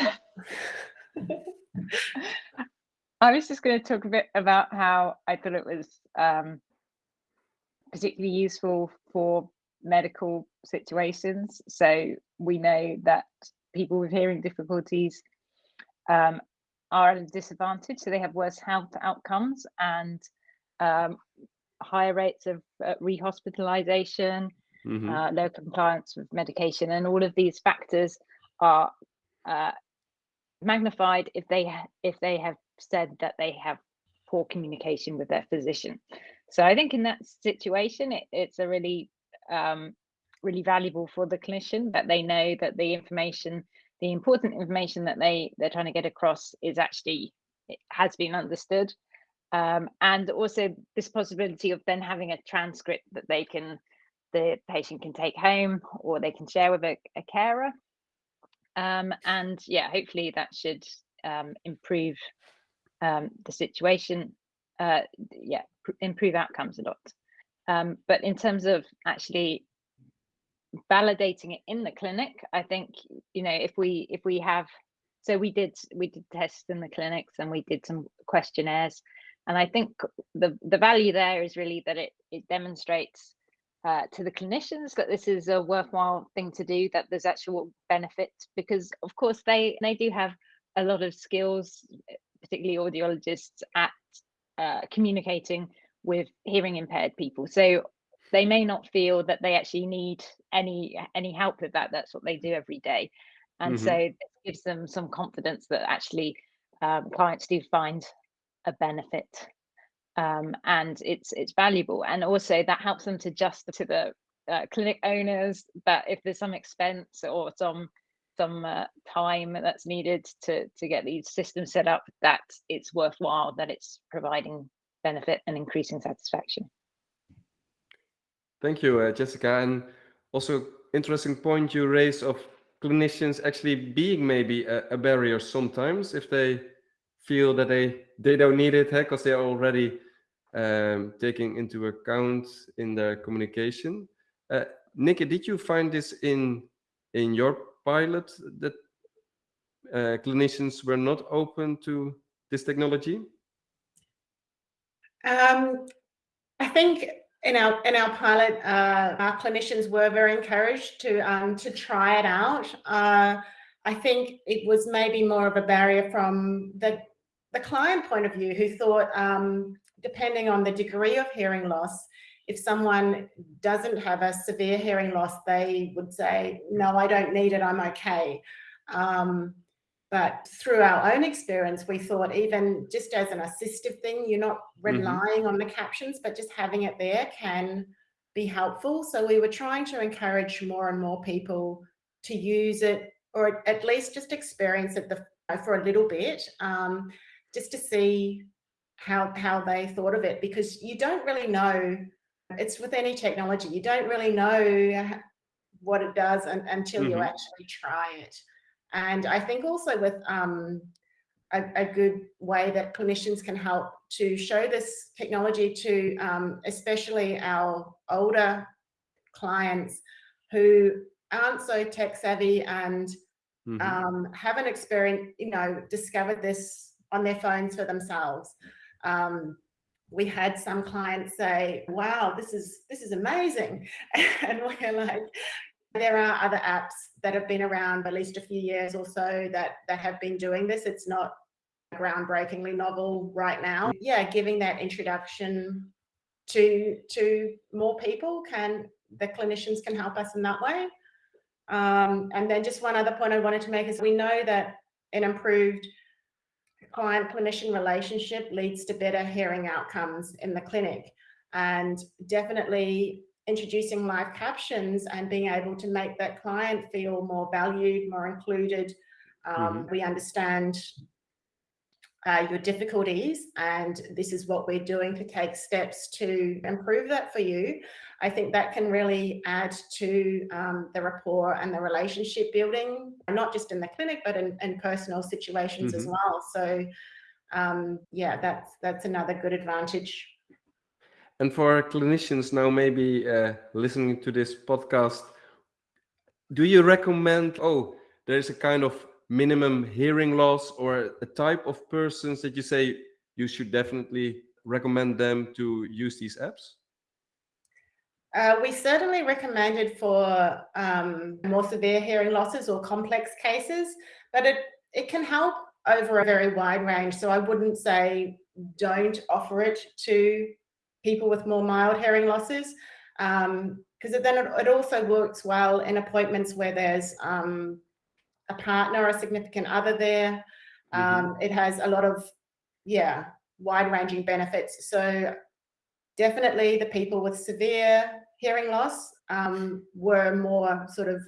I was just going to talk a bit about how I thought it was um, particularly useful for medical situations. So we know that people with hearing difficulties um, are at a disadvantage, so they have worse health outcomes and um, higher rates of uh, rehospitalization, Mhm. uh, low compliance with medication, and all of these factors are uh, magnified if they if they have said that they have poor communication with their physician. So I think in that situation, it, it's a really um, really valuable for the clinician that they know that the information, the important information that they they're trying to get across is actually it has been understood. Um, and also this possibility of then having a transcript that they can the patient can take home or they can share with a, a carer um, and yeah hopefully that should um, improve um, the situation uh, yeah improve outcomes a lot um, but in terms of actually validating it in the clinic i think you know if we if we have so we did we did tests in the clinics and we did some questionnaires. And i think the the value there is really that it it demonstrates uh, to the clinicians that this is a worthwhile thing to do that there's actual benefit because of course they they do have a lot of skills particularly audiologists at uh, communicating with hearing impaired people. So they may not feel that they actually need any any help with that that's what they do every day. And Mhm. so it gives them some confidence that actually um, clients do find a benefit um, and it's it's valuable. And also that helps them to just to the uh, clinic owners that if there's some expense or some some uh, time that's needed to to get these systems set up that it's worthwhile that it's providing benefit and increasing satisfaction Thank you, uh, Jessica. And also interesting point you raise of clinicians actually being maybe a, a barrier sometimes if they feel that they they don't need it because they're already um, taking into account in their communication. Uh, Nikki, did you find this in in your pilot that uh, clinicians were not open to this technology? Um, I think in our in our pilot, uh, our clinicians were very encouraged to um, to try it out. Uh, I think it was maybe more of a barrier from the the client point of view, who thought, um, depending on the degree of hearing loss, if someone doesn't have a severe hearing loss, they would say, "No, I don't need it. I'm okay." Um, but through our own experience, we thought even just as an assistive thing, you're not relying on the captions, but just having it there can be helpful. So we were trying to encourage more and more people to use it or at least just experience it the, for a little bit, um, just to see how, how they thought of it, because you don't really know, it's with any technology, you don't really know what it does un, until you Mhm. actually try it. And I think also with um, a, a good way that clinicians can help to show this technology to um, especially our older clients who aren't so tech savvy and Mhm. um, haven't experienced, you know, discovered this on their phones for themselves. Um, we had some clients say, wow, this is, this is amazing. And we're like, there are other apps that have been around at least a few years or so that, that have been doing this. It's not groundbreakingly novel right now. Yeah, giving that introduction to, to more people can, the clinicians can help us in that way. Um, and then just one other point I wanted to make is we know that an improved client clinician relationship leads to better hearing outcomes in the clinic. And definitely introducing live captions and being able to make that client feel more valued, more included. Um, Mhm. We understand uh, your difficulties and this is what we're doing to take steps to improve that for you. I think that can really add to um, the rapport and the relationship building, not just in the clinic, but in, in personal situations as Mhm. well. So um, yeah, that's, that's another good advantage. And for clinicians now, maybe uh, listening to this podcast, do you recommend, oh, there's a kind of minimum hearing loss or a type of persons that you say you should definitely recommend them to use these apps? Uh, we certainly recommend it for um, more severe hearing losses or complex cases, but it, it can help over a very wide range. So I wouldn't say don't offer it to people with more mild hearing losses, because um, then it, it, also works well in appointments where there's um, a partner or a significant other there. Mhm. Um, It has a lot of, yeah, wide ranging benefits. So definitely the people with severe hearing loss um, were more sort of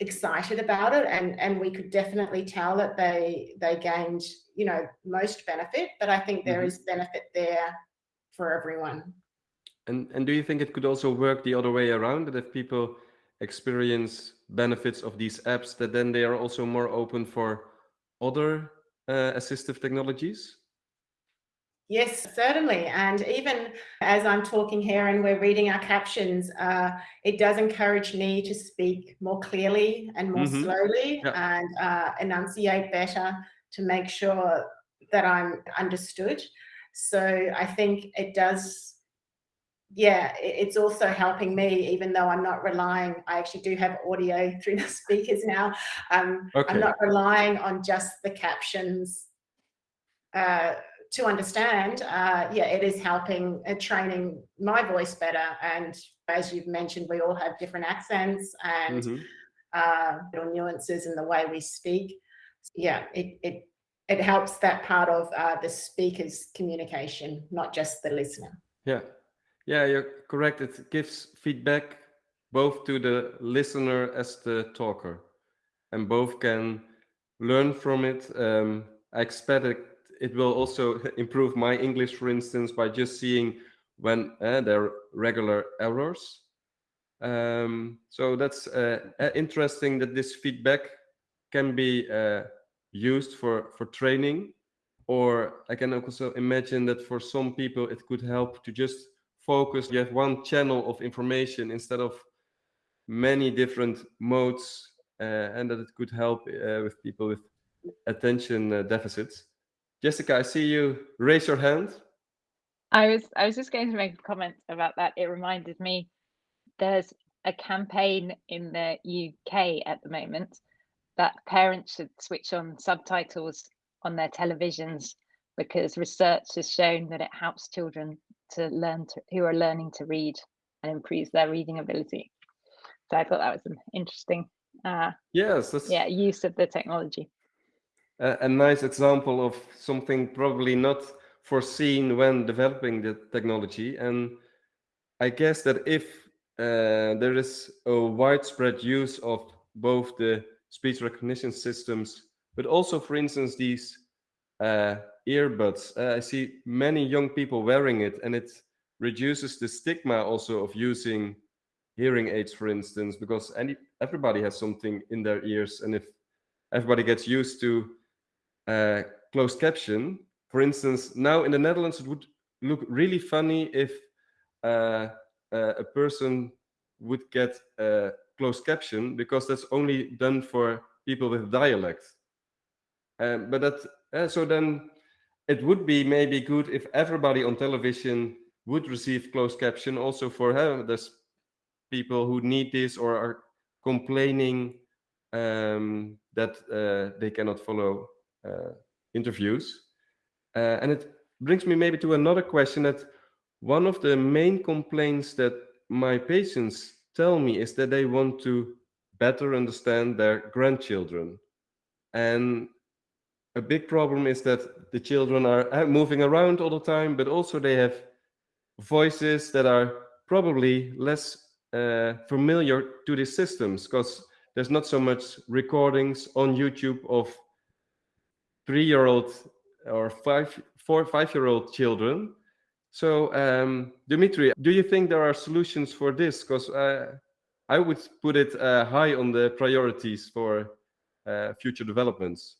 excited about it and and we could definitely tell that they they gained you know most benefit but i think there Mhm. is benefit there for everyone And and do you think it could also work the other way around that if people experience benefits of these apps, that then they are also more open for other uh, assistive technologies? Yes, certainly. And even as I'm talking here and we're reading our captions, uh, it does encourage me to speak more clearly and more Mhm. slowly Yeah. and uh, enunciate better to make sure that I'm understood. So I think it does, yeah, it's also helping me, even though I'm not relying, I actually do have audio through the speakers now. Um, Okay. I'm not relying on just the captions uh, to understand, uh, yeah, it is helping uh, training my voice better. And as you've mentioned, we all have different accents and Mhm. uh, little nuances in the way we speak. Yeah, it it it helps that part of uh, the speaker's communication, not just the listener. Yeah, yeah, you're correct. It gives feedback both to the listener as the talker, and both can learn from it. Um, I expect it, it will also improve my English, for instance, by just seeing when uh, there are regular errors. Um, so that's uh, uh, interesting that this feedback can be uh, used for for training or I can also imagine that for some people it could help to just focus. You have one channel of information instead of many different modes, uh, and that it could help uh, with people with attention uh, deficits. Jessica, I see you raise your hand. I was I was just going to make a comment about that. It reminded me there's a campaign in the UK at the moment that parents should switch on subtitles on their televisions because research has shown that it helps children to learn to, who are learning to read and improves their reading ability. So I thought that was an interesting uh, Yes, that's yeah use of the technology. a, a nice example of something probably not foreseen when developing the technology. And I guess that if uh, there is a widespread use of both the speech recognition systems, but also, for instance, these uh, earbuds, uh, I see many young people wearing it, and it reduces the stigma also of using hearing aids, for instance, because any everybody has something in their ears, and if everybody gets used to uh, closed caption. For instance, now in the Netherlands, it would look really funny if uh, uh, a person would get a closed caption because that's only done for people with dialect. Um, but that uh, so then it would be maybe good if everybody on television would receive closed caption also for uh, there's people who need this or are complaining um, that uh, they cannot follow uh, interviews. Uh, and it brings me maybe to another question that one of the main complaints that my patients tell me is that they want to better understand their grandchildren. And a big problem is that the children are uh, moving around all the time, but also they have voices that are probably less uh, familiar to these systems because there's not so much recordings on YouTube of three-year-old or five, four, five-year-old children. So, um, Dimitri, do you think there are solutions for this? Because uh, I would put it uh, high on the priorities for uh, future developments.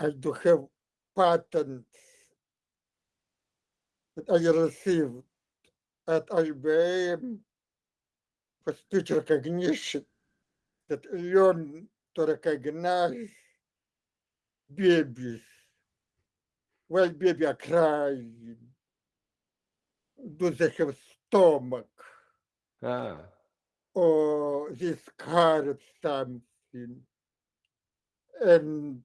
I do have patents that I received at IBM for speech recognition that learn to recognize babies while baby are crying. Do they have stomach Ah, or they scared something? And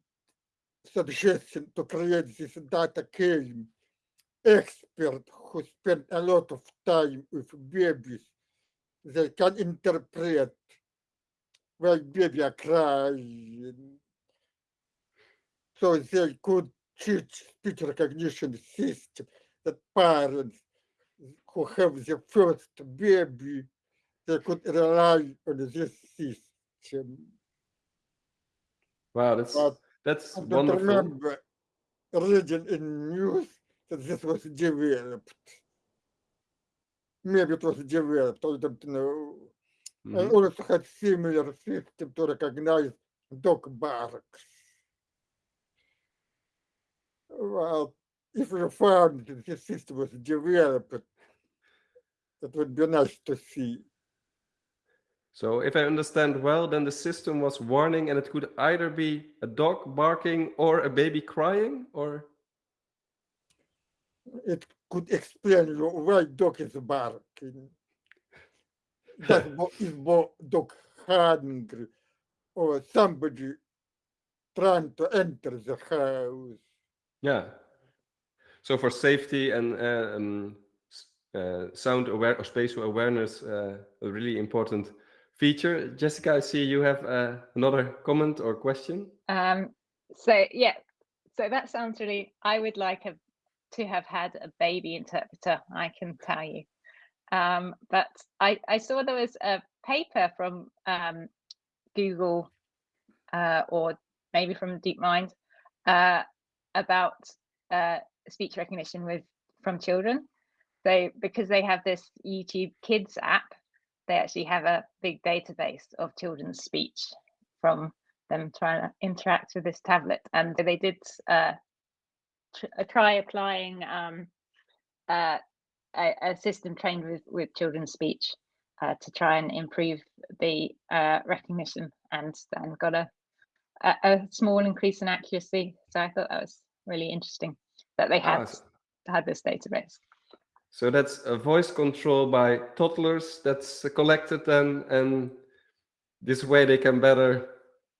suggestion to create this data came expert who spent a lot of time with babies. They can interpret why baby are crying. So they could teach speech recognition system that parents who have the first baby, they could rely on this system. wow, that's But that's I wonderful. remember reading in news that this was developed. Maybe it was developed, I don't know. I Mhm. also had similar system to recognize dog barks. Well, if you found that this system was developed, it would be nice to see. So if I understand well, then the system was warning and it could either be a dog barking or a baby crying or It could explain why dog is barking. That bo- is bo- dog hungry or somebody trying to enter the house. yeah. So for safety and uh, um, uh, sound aware or spatial awareness, uh, a really important feature. Jessica, I see you have uh, another comment or question. Um, so yeah, so that sounds really. I would like a, to have had a baby interpreter. I can tell you, um, but I I saw there was a paper from um, Google uh, or maybe from DeepMind uh, about uh, speech recognition with from children. So because they have this YouTube Kids app, they actually have a big database of children's speech from them trying to interact with this tablet and they did uh, tr- uh, try applying um, a, a system trained with, with children's speech uh, to try and improve the uh, recognition and then got a, a, a small increase in accuracy. So I thought that was really interesting that they had s- had this database. So that's a voice control by toddlers that's collected then, and this way they can better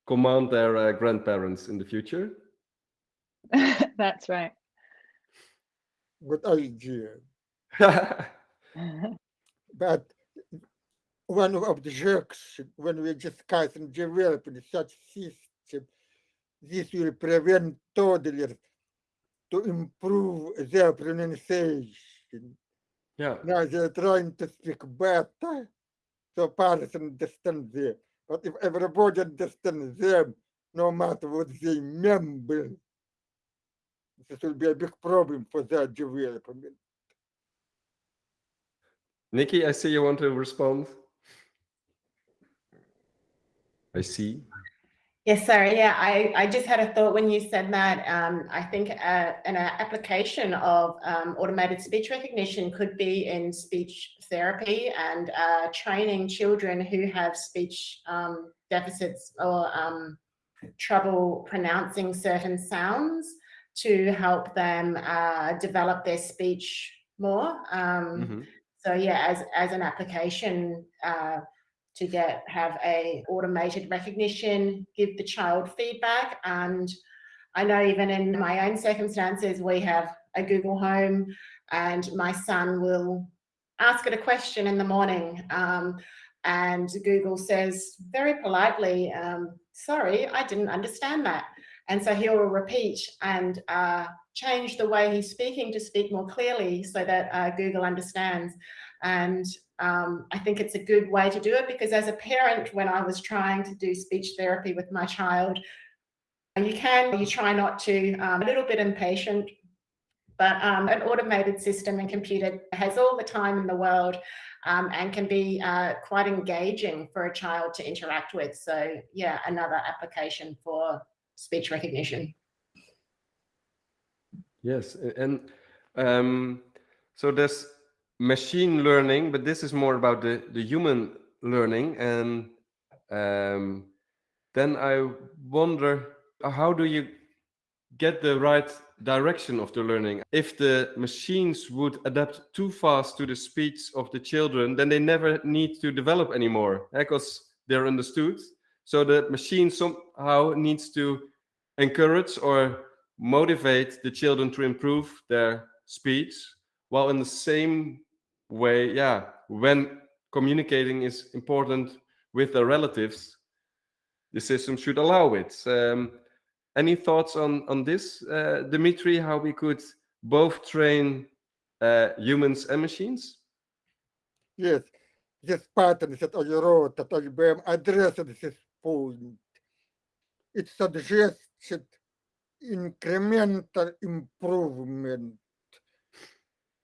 command their uh, grandparents in the future. That's right. Good idea. But one of the jerks when we discuss and develop such system, this will prevent toddlers to improve their pronunciation. yeah. Now they're trying to speak better, so parents understand them. But if everybody understands them, no matter what they member, this will be a big problem for their development. Nikki, I see you want to respond. I see. Yes, sorry. Yeah, I, I just had a thought when you said that. Um, I think uh, an application of um, automated speech recognition could be in speech therapy and uh, training children who have speech um, deficits or um, trouble pronouncing certain sounds to help them uh, develop their speech more. Um, Mhm. So yeah, as as an application uh, to get have a automated recognition, give the child feedback, and I know even in my own circumstances, we have a Google Home, and my son will ask it a question in the morning, um, and Google says very politely, um, "Sorry, I didn't understand that." And so he will repeat and uh, change the way he's speaking to speak more clearly so that uh, Google understands. And um, I think it's a good way to do it because as a parent, when I was trying to do speech therapy with my child, you can, you try not to, um, a little bit impatient, but um, an automated system and computer has all the time in the world um, and can be uh, quite engaging for a child to interact with. So yeah, another application for speech recognition. Yes, and um, so there's machine learning, but this is more about the, the human learning. And um, then I wonder, how do you get the right direction of the learning? If the machines would adapt too fast to the speech of the children, then they never need to develop anymore because they're understood. So the machine somehow needs to encourage or motivate the children to improve their speech while in the same way yeah when communicating is important with their relatives the system should allow it. Um, any thoughts on on this uh, dimitri how we could both train uh, humans and machines? Yes. This pattern is that I wrote that IBM addressed this point it suggests incremental improvement.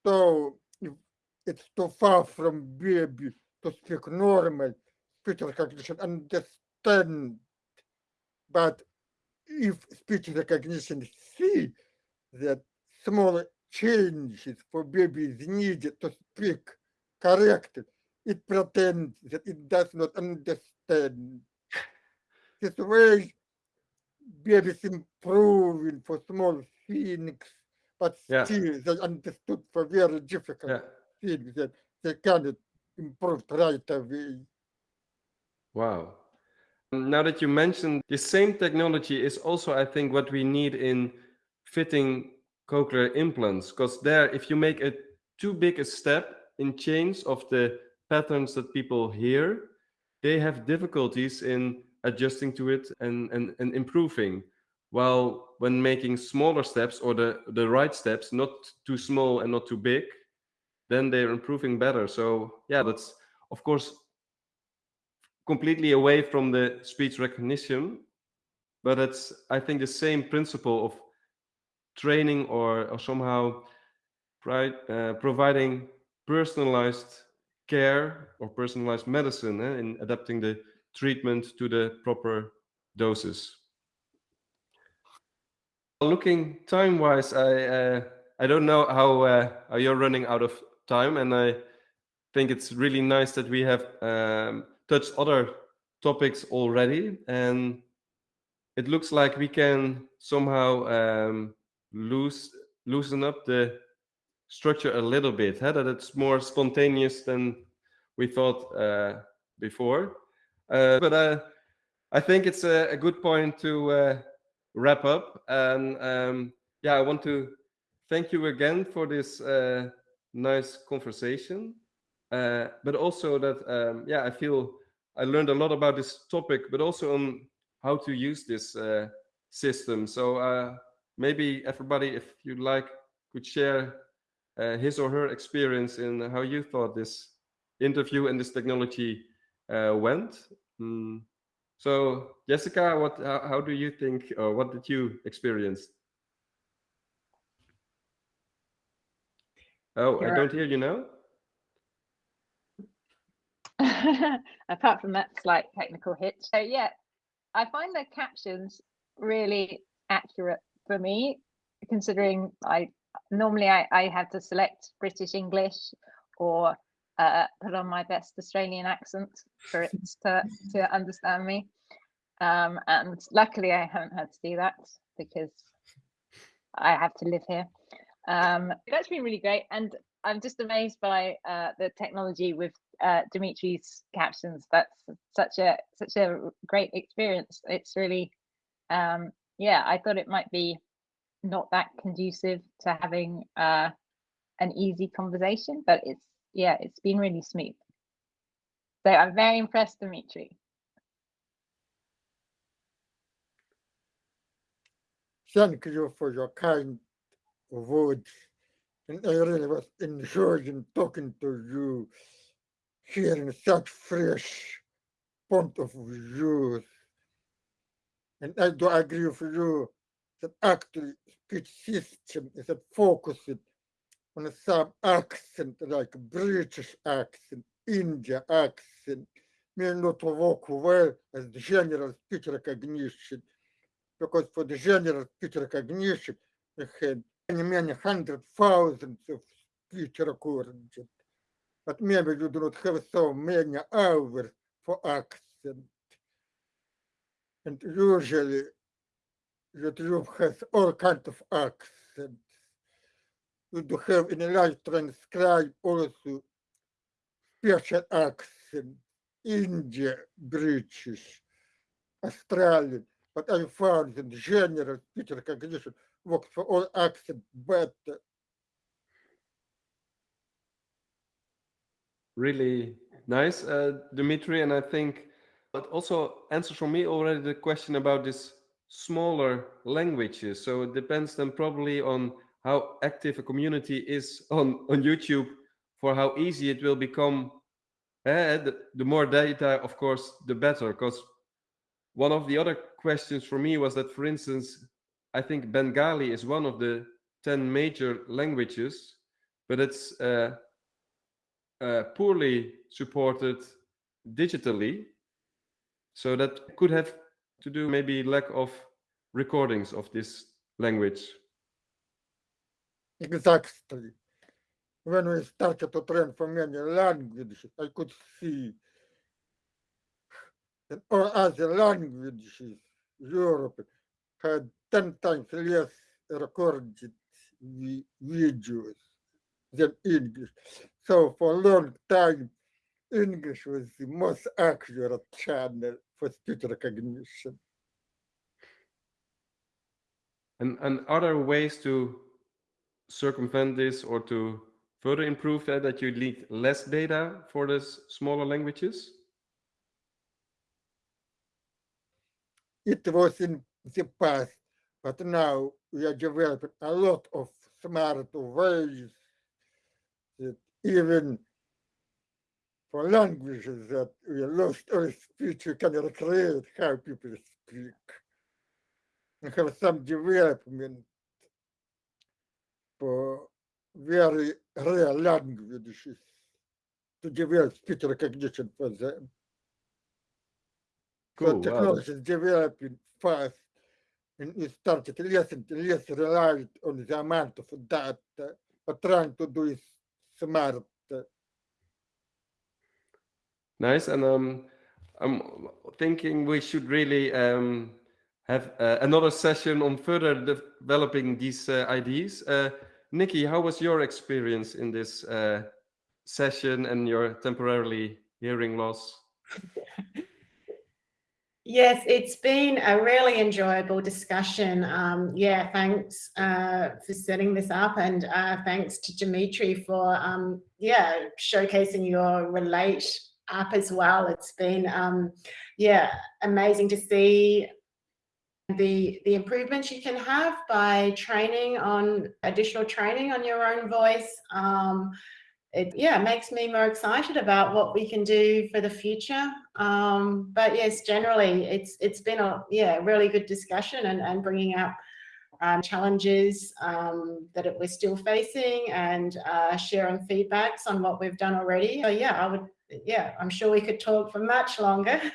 So it's too far from baby to speak normal speech recognition, understand. But if speech recognition see that small changes for babies needed to speak correctly, it pretends that it does not understand. This way babies improving for small things, but Yeah. still they understood for very difficult yeah things that they cannot improve right away. wow now that you mentioned the same technology is also i think what we need in fitting cochlear implants because there if you make a too big a step in change of the patterns that people hear they have difficulties in adjusting to it and, and, and improving. While when making smaller steps or the, the right steps, not too small and not too big, then they're improving better. So yeah, that's of course completely away from the speech recognition, but it's I think the same principle of training or, or somehow uh, providing personalized care or personalized medicine eh, in adapting the treatment to the proper doses. Looking time-wise, I uh, I don't know how uh, you're running out of time, and I think it's really nice that we have um, touched other topics already, and it looks like we can somehow um, loose loosen up the structure a little bit, huh? that it's more spontaneous than we thought uh, before. Uh, but uh, I think it's a, a good point to uh, wrap up. And um, yeah, I want to thank you again for this uh, nice conversation. Uh, but also that, um, yeah, I feel I learned a lot about this topic, but also on how to use this uh, system. So maybe everybody, if you'd like, could share his or her experience in how you thought this interview and this technology went. Mm. So, Jessica, what? How, how, do you think, or what did you experience? Oh, I don't hear you now. Apart from that slight technical hitch, so yeah, I find the captions really accurate for me, considering I normally I, I have to select British English or uh, put on my best Australian accent for it to, to understand me. Um, and luckily, I haven't had to do that because I have to live here. Um, that's been really great. And I'm just amazed by uh, the technology with uh, Dimitri's captions. That's such a such a great experience. It's really, um, yeah, I thought it might be not that conducive to having uh, an easy conversation, but it's yeah, it's been really smooth. So I'm very impressed, Dimitri. thank you for your kind words. And I really was enjoying talking to you, hearing such fresh point of views. And I do agree with you that actually speech system is a focused on some accent like British accent, India accent, may not work well as the general speech recognition because for the general speech recognition, we had many, many hundred thousands of speech recordings. But maybe you do not have so many hours for accent. And usually YouTube has all kinds of accents. Do have in a live transcribe also special accent, India, British, Australian, but I found that general speech recognition works for all accents better. Really nice, uh, Dimitri. And I think but also answers for me already the question about this smaller languages. So it depends then probably on how active a community is on, on YouTube for how easy it will become. Uh, the, the more data, of course, the better. Because one of the other questions for me was that, for instance, I think Bengali is one of the 10 major languages, but it's uh, uh, poorly supported digitally. So that could have to do maybe lack of recordings of this language. Exactly. When we started to train for many languages, I could see that all other languages, Europe, had 10 times less recorded videos than English. So for a long time, English was the most accurate channel for speech recognition. And, and are there ways to circumvent this or to further improve that, that you need less data for the smaller languages? It was in the past, but now we are developing a lot of smart ways that even for languages that we lost our speech, we can recreate how people speak. We have some development very rare languages to develop speech recognition for them. Cool. So wow. technology is developing fast and it started less and less relied on the amount of data, but trying to do it smart. Nice. And um, I'm thinking we should really um, have uh, another session on further developing these uh, ideas. Uh, Nikki, how was your experience in this uh, session and your temporarily hearing loss? Yes, it's been a really enjoyable discussion. Um, yeah, thanks uh, for setting this up and uh, thanks to Dimitri for, um, yeah, showcasing your Relate app as well. It's been, um, yeah, amazing to see the, the improvements you can have by training on additional training on your own voice. Um, it yeah makes me more excited about what we can do for the future. Um, but yes generally it's it's been a yeah really good discussion and, and bringing up um, challenges um, that it, we're still facing and uh, sharing feedbacks on what we've done already. So yeah I would yeah I'm sure we could talk for much longer.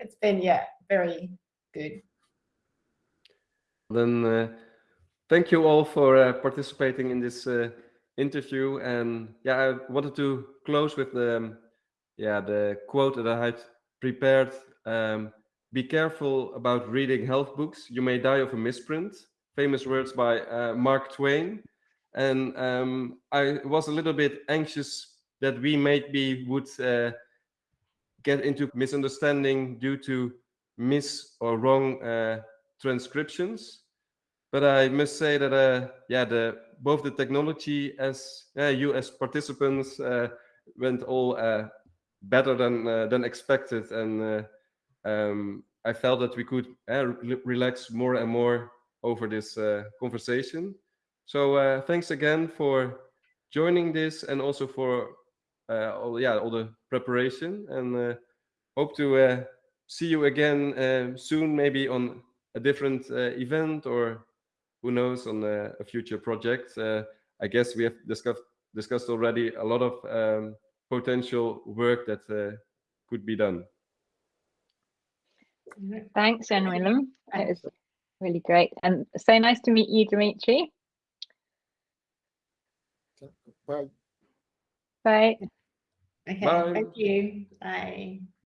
It's been yeah very good then uh, thank you all for uh, participating in this uh, interview. And yeah i wanted to close with the um, yeah the quote that i had prepared. Um, be careful about reading health books. You may die of a misprint. Famous words by uh, mark twain. And um, i was a little bit anxious that we maybe would uh, get into misunderstanding due to miss or wrong uh, transcriptions but i must say that uh, yeah the both the technology as uh, you as participants uh, went all uh, better than uh, than expected, and um, I felt that we could re relax more and more over this conversation. So thanks again for joining this and also for all, yeah, all the preparation and hope to see you again soon, maybe on a different uh, event or who knows on a, a future project. Uh, I guess we have discussed discussed already a lot of um, potential work that uh, could be done. Thanks, Jan Willem. It was really great. And so nice to meet you, Dimitri. Bye. Bye. Okay, Bye. thank you. Bye.